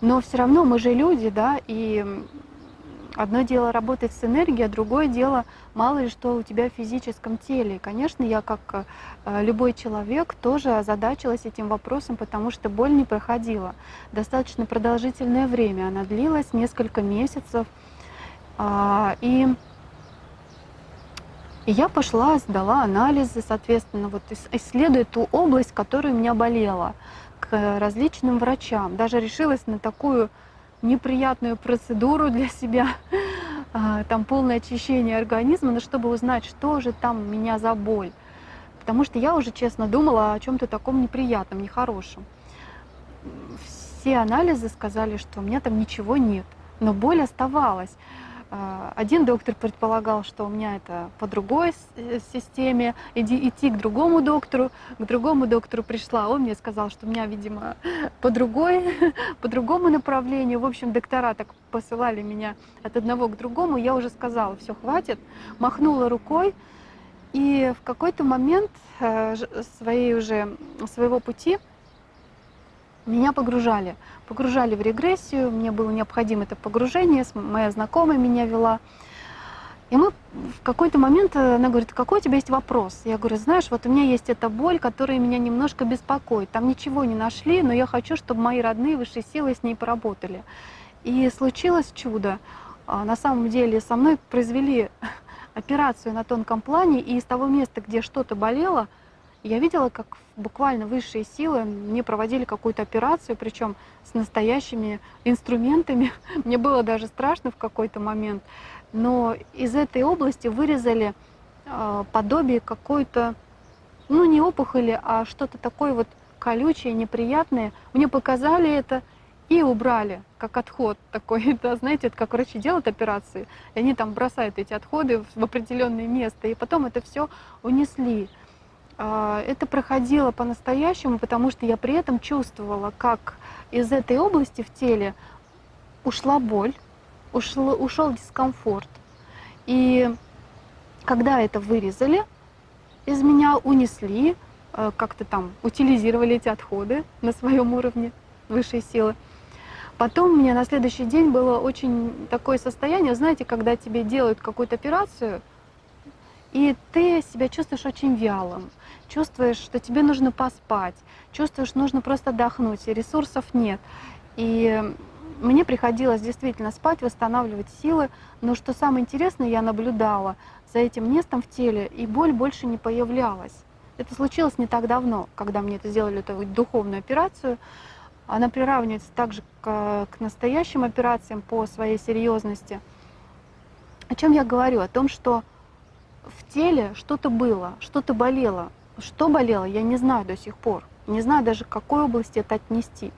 Но все равно мы же люди, да, и Одно дело работать с энергией, а другое дело мало ли что у тебя в физическом теле. Конечно, я как э, любой человек тоже озадачилась этим вопросом, потому что боль не проходила. Достаточно продолжительное время, она длилась несколько месяцев. А, и И я пошла, сдала анализы, соответственно, вот исследуя ту область, которая у меня болела, к различным врачам. Даже решилась на такую неприятную процедуру для себя, *laughs* а, там полное очищение организма, но чтобы узнать, что же там у меня за боль. Потому что я уже честно думала о чем-то таком неприятном, нехорошем. Все анализы сказали, что у меня там ничего нет, но боль оставалась. А, Один доктор предполагал, что у меня это по другой э, системе, иди, идти к другому доктору. К другому доктору пришла, он мне сказал, что у меня, видимо, по другой, *laughs* по другому направлению. В общем, доктора так посылали меня от одного к другому. Я уже сказала, все, хватит, махнула рукой. И в какой-то момент э, своей уже, своего пути меня погружали. Погружали в регрессию, мне было необходимо это погружение, моя знакомая меня вела. И мы в какой-то момент, э, она говорит, какой у тебя есть вопрос? Я говорю, знаешь, вот у меня есть эта боль, которая меня немножко беспокоит. Там ничего не нашли, но я хочу, чтобы мои родные высшие силы с ней поработали. И случилось чудо. А, На самом деле со мной произвели *laughs* операцию на тонком плане, и из того места, где что-то болело, я видела, как буквально высшие силы мне проводили какую-то операцию, причем с настоящими инструментами. *laughs* Мне было даже страшно в какой-то момент. Но из этой области вырезали э, подобие какой-то, ну не опухоли, а что-то такое вот колючее, неприятное. Мне показали это и убрали, как отход такой. *laughs* Это, знаете, это как врачи делают операции, и они там бросают эти отходы в определенное место, и потом это все унесли. А, Это проходило по-настоящему, потому что я при этом чувствовала, как из этой области в теле ушла боль, ушло, ушел дискомфорт. И когда это вырезали, из меня унесли, э, как-то там утилизировали эти отходы на своем уровне высшей силы. Потом у меня на следующий день было очень такое состояние, знаете, когда тебе делают какую-то операцию, и ты себя чувствуешь очень вялым, чувствуешь, что тебе нужно поспать, чувствуешь, нужно просто отдохнуть, и ресурсов нет. И мне приходилось действительно спать, восстанавливать силы, но что самое интересное, я наблюдала за этим местом в теле, и боль больше не появлялась. Это случилось не так давно, когда мне это сделали эту духовную операцию. Она приравнивается также к, к настоящим операциям по своей серьезности. О чем я говорю? О том, что в теле что-то было, что-то болело. Что болело, я не знаю до сих пор. Не знаю даже, к какой области это отнести.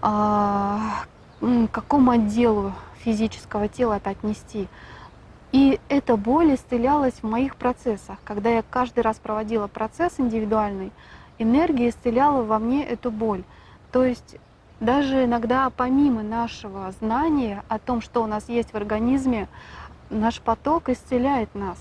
А, к какому отделу физического тела это отнести. И эта боль исцелялась в моих процессах. Когда я каждый раз проводила процесс индивидуальный, энергия исцеляла во мне эту боль. То есть даже иногда помимо нашего знания о том, что у нас есть в организме, наш поток исцеляет нас.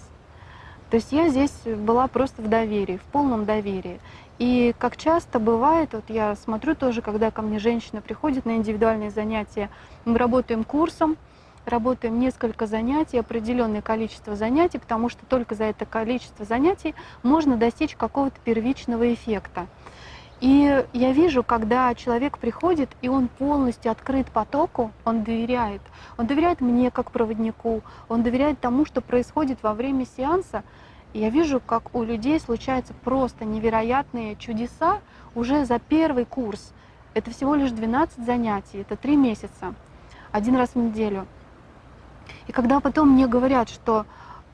То есть я здесь была просто в доверии, в полном доверии. И как часто бывает, вот я смотрю тоже, когда ко мне женщина приходит на индивидуальные занятия, мы работаем курсом, работаем несколько занятий, определенное количество занятий, потому что только за это количество занятий можно достичь какого-то первичного эффекта. И я вижу, когда человек приходит, и он полностью открыт потоку, он доверяет. Он доверяет мне как проводнику, он доверяет тому, что происходит во время сеанса. И я вижу, как у людей случаются просто невероятные чудеса уже за первый курс. Это всего лишь 12 занятий, это 3 месяца, один раз в неделю. И когда потом мне говорят, что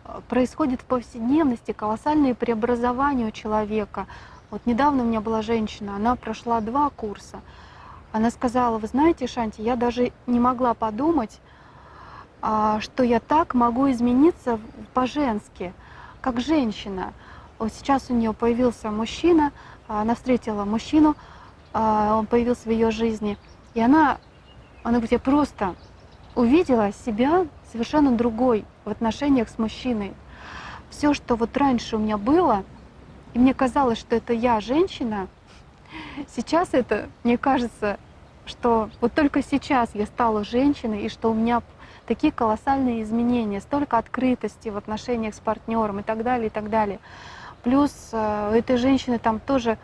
э, происходит в повседневности колоссальные преобразования у человека. Вот недавно у меня была женщина, она прошла два курса. Она сказала, вы знаете, Шанти, я даже не могла подумать, а, что я так могу измениться по-женски, как женщина. Вот сейчас у нее появился мужчина, а, она встретила мужчину, а, он появился в ее жизни, и она, она говорит, я просто увидела себя совершенно другой в отношениях с мужчиной. Все, что вот раньше у меня было, и мне казалось, что это я женщина, сейчас это, мне кажется, что вот только сейчас я стала женщиной, и что у меня такие колоссальные изменения, столько открытости в отношениях с партнером и так далее, и так далее. Плюс э, у этой женщины там тоже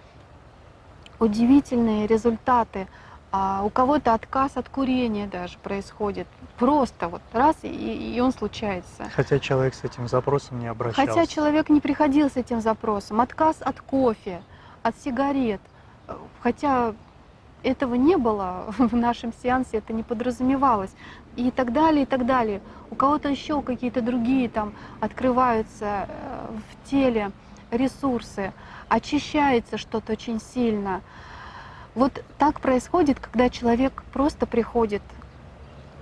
удивительные результаты. А у кого-то отказ от курения даже происходит. Просто вот раз, и, и он случается. Хотя человек с этим запросом не обращался. Хотя человек не приходил с этим запросом. Отказ от кофе, от сигарет. Хотя этого не было *laughs* в нашем сеансе, это не подразумевалось. И так далее, и так далее. У кого-то еще какие-то другие там открываются э, в теле ресурсы, очищается что-то очень сильно. Вот так происходит, когда человек просто приходит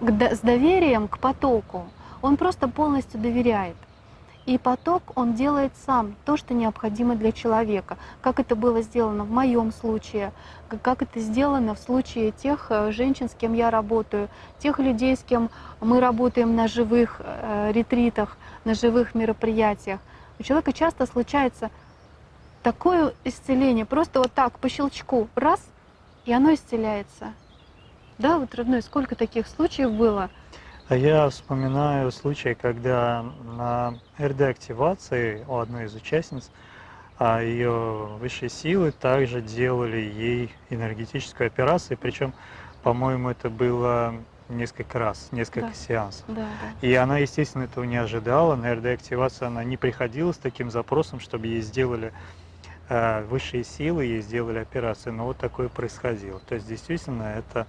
с доверием к потоку. Он просто полностью доверяет. И поток он делает сам то, что необходимо для человека. Как это было сделано в моем случае, как это сделано в случае тех э, женщин, с кем я работаю, тех людей, с кем мы работаем на живых э, ретритах, на живых мероприятиях. У человека часто случается такое исцеление, просто вот так, по щелчку, раз, и оно исцеляется. Да, вот, родной, сколько таких случаев было? А я вспоминаю случай, когда на РД-активации у одной из участниц а ее высшие силы также делали ей энергетическую операцию, причем, по-моему, это было несколько раз, несколько да. сеансов. Да, да. И она, естественно, этого не ожидала. На РД-активацию она не приходила с таким запросом, чтобы ей сделали высшие силы, ей сделали операцию. Но вот такое происходило. То есть, действительно, это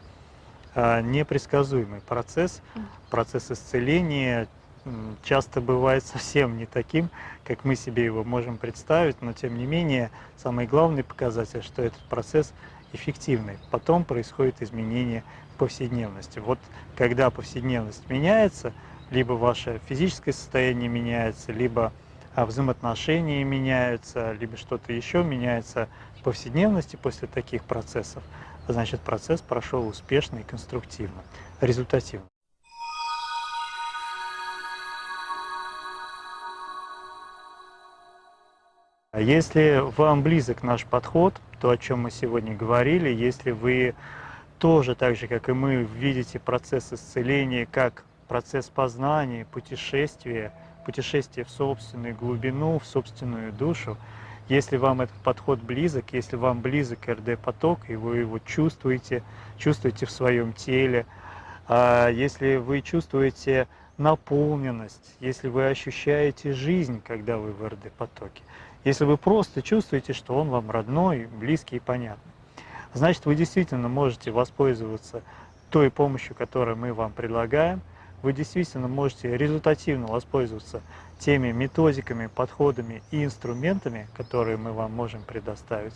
а, непредсказуемый процесс. Процесс исцеления часто бывает *laughs* совсем не таким, как мы себе его можем представить, но тем не менее самый главный показатель, что этот процесс эффективный. Потом происходит изменение повседневности. Вот когда повседневность меняется, либо ваше физическое состояние меняется, либо взаимоотношения меняются, либо что-то еще меняется в повседневности после таких процессов, значит процесс прошел успешно и конструктивно, результативно. А если вам близок наш подход, то, о чем мы сегодня говорили, если вы тоже, так же, как и мы, видите процесс исцеления как процесс познания, путешествия, путешествия в собственную глубину, в собственную душу, если вам этот подход близок, если вам близок РД-поток, и вы его чувствуете, чувствуете в своем теле, а если вы чувствуете наполненность, если вы ощущаете жизнь, когда вы в РД-потоке, если вы просто чувствуете, что он вам родной, близкий и понятный, значит, вы действительно можете воспользоваться той помощью, которую мы вам предлагаем, вы действительно можете результативно воспользоваться теми методиками, подходами и инструментами, которые мы вам можем предоставить.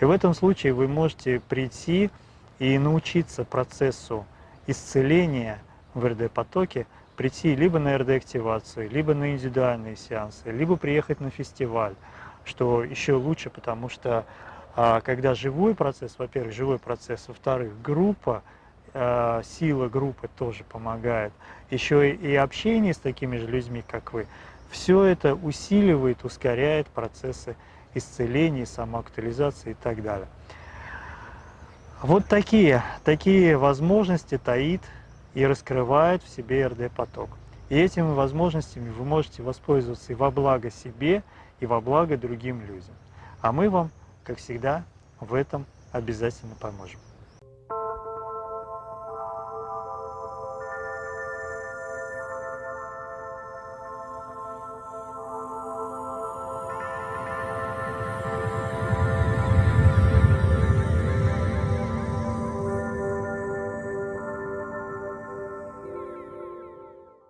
И в этом случае вы можете прийти и научиться процессу исцеления в РД-потоке, прийти либо на РД-активацию, либо на индивидуальные сеансы, либо приехать на фестиваль, что еще лучше, потому что а, когда живой процесс, во-первых, живой процесс, во-вторых, группа, а, сила группы тоже помогает, еще и общение с такими же людьми, как вы, все это усиливает, ускоряет процессы исцеления, самоактуализации и так далее. Вот такие, такие возможности таит и раскрывает в себе РД-поток. И этими возможностями вы можете воспользоваться и во благо себе, и во благо другим людям. А мы вам, как всегда, в этом обязательно поможем.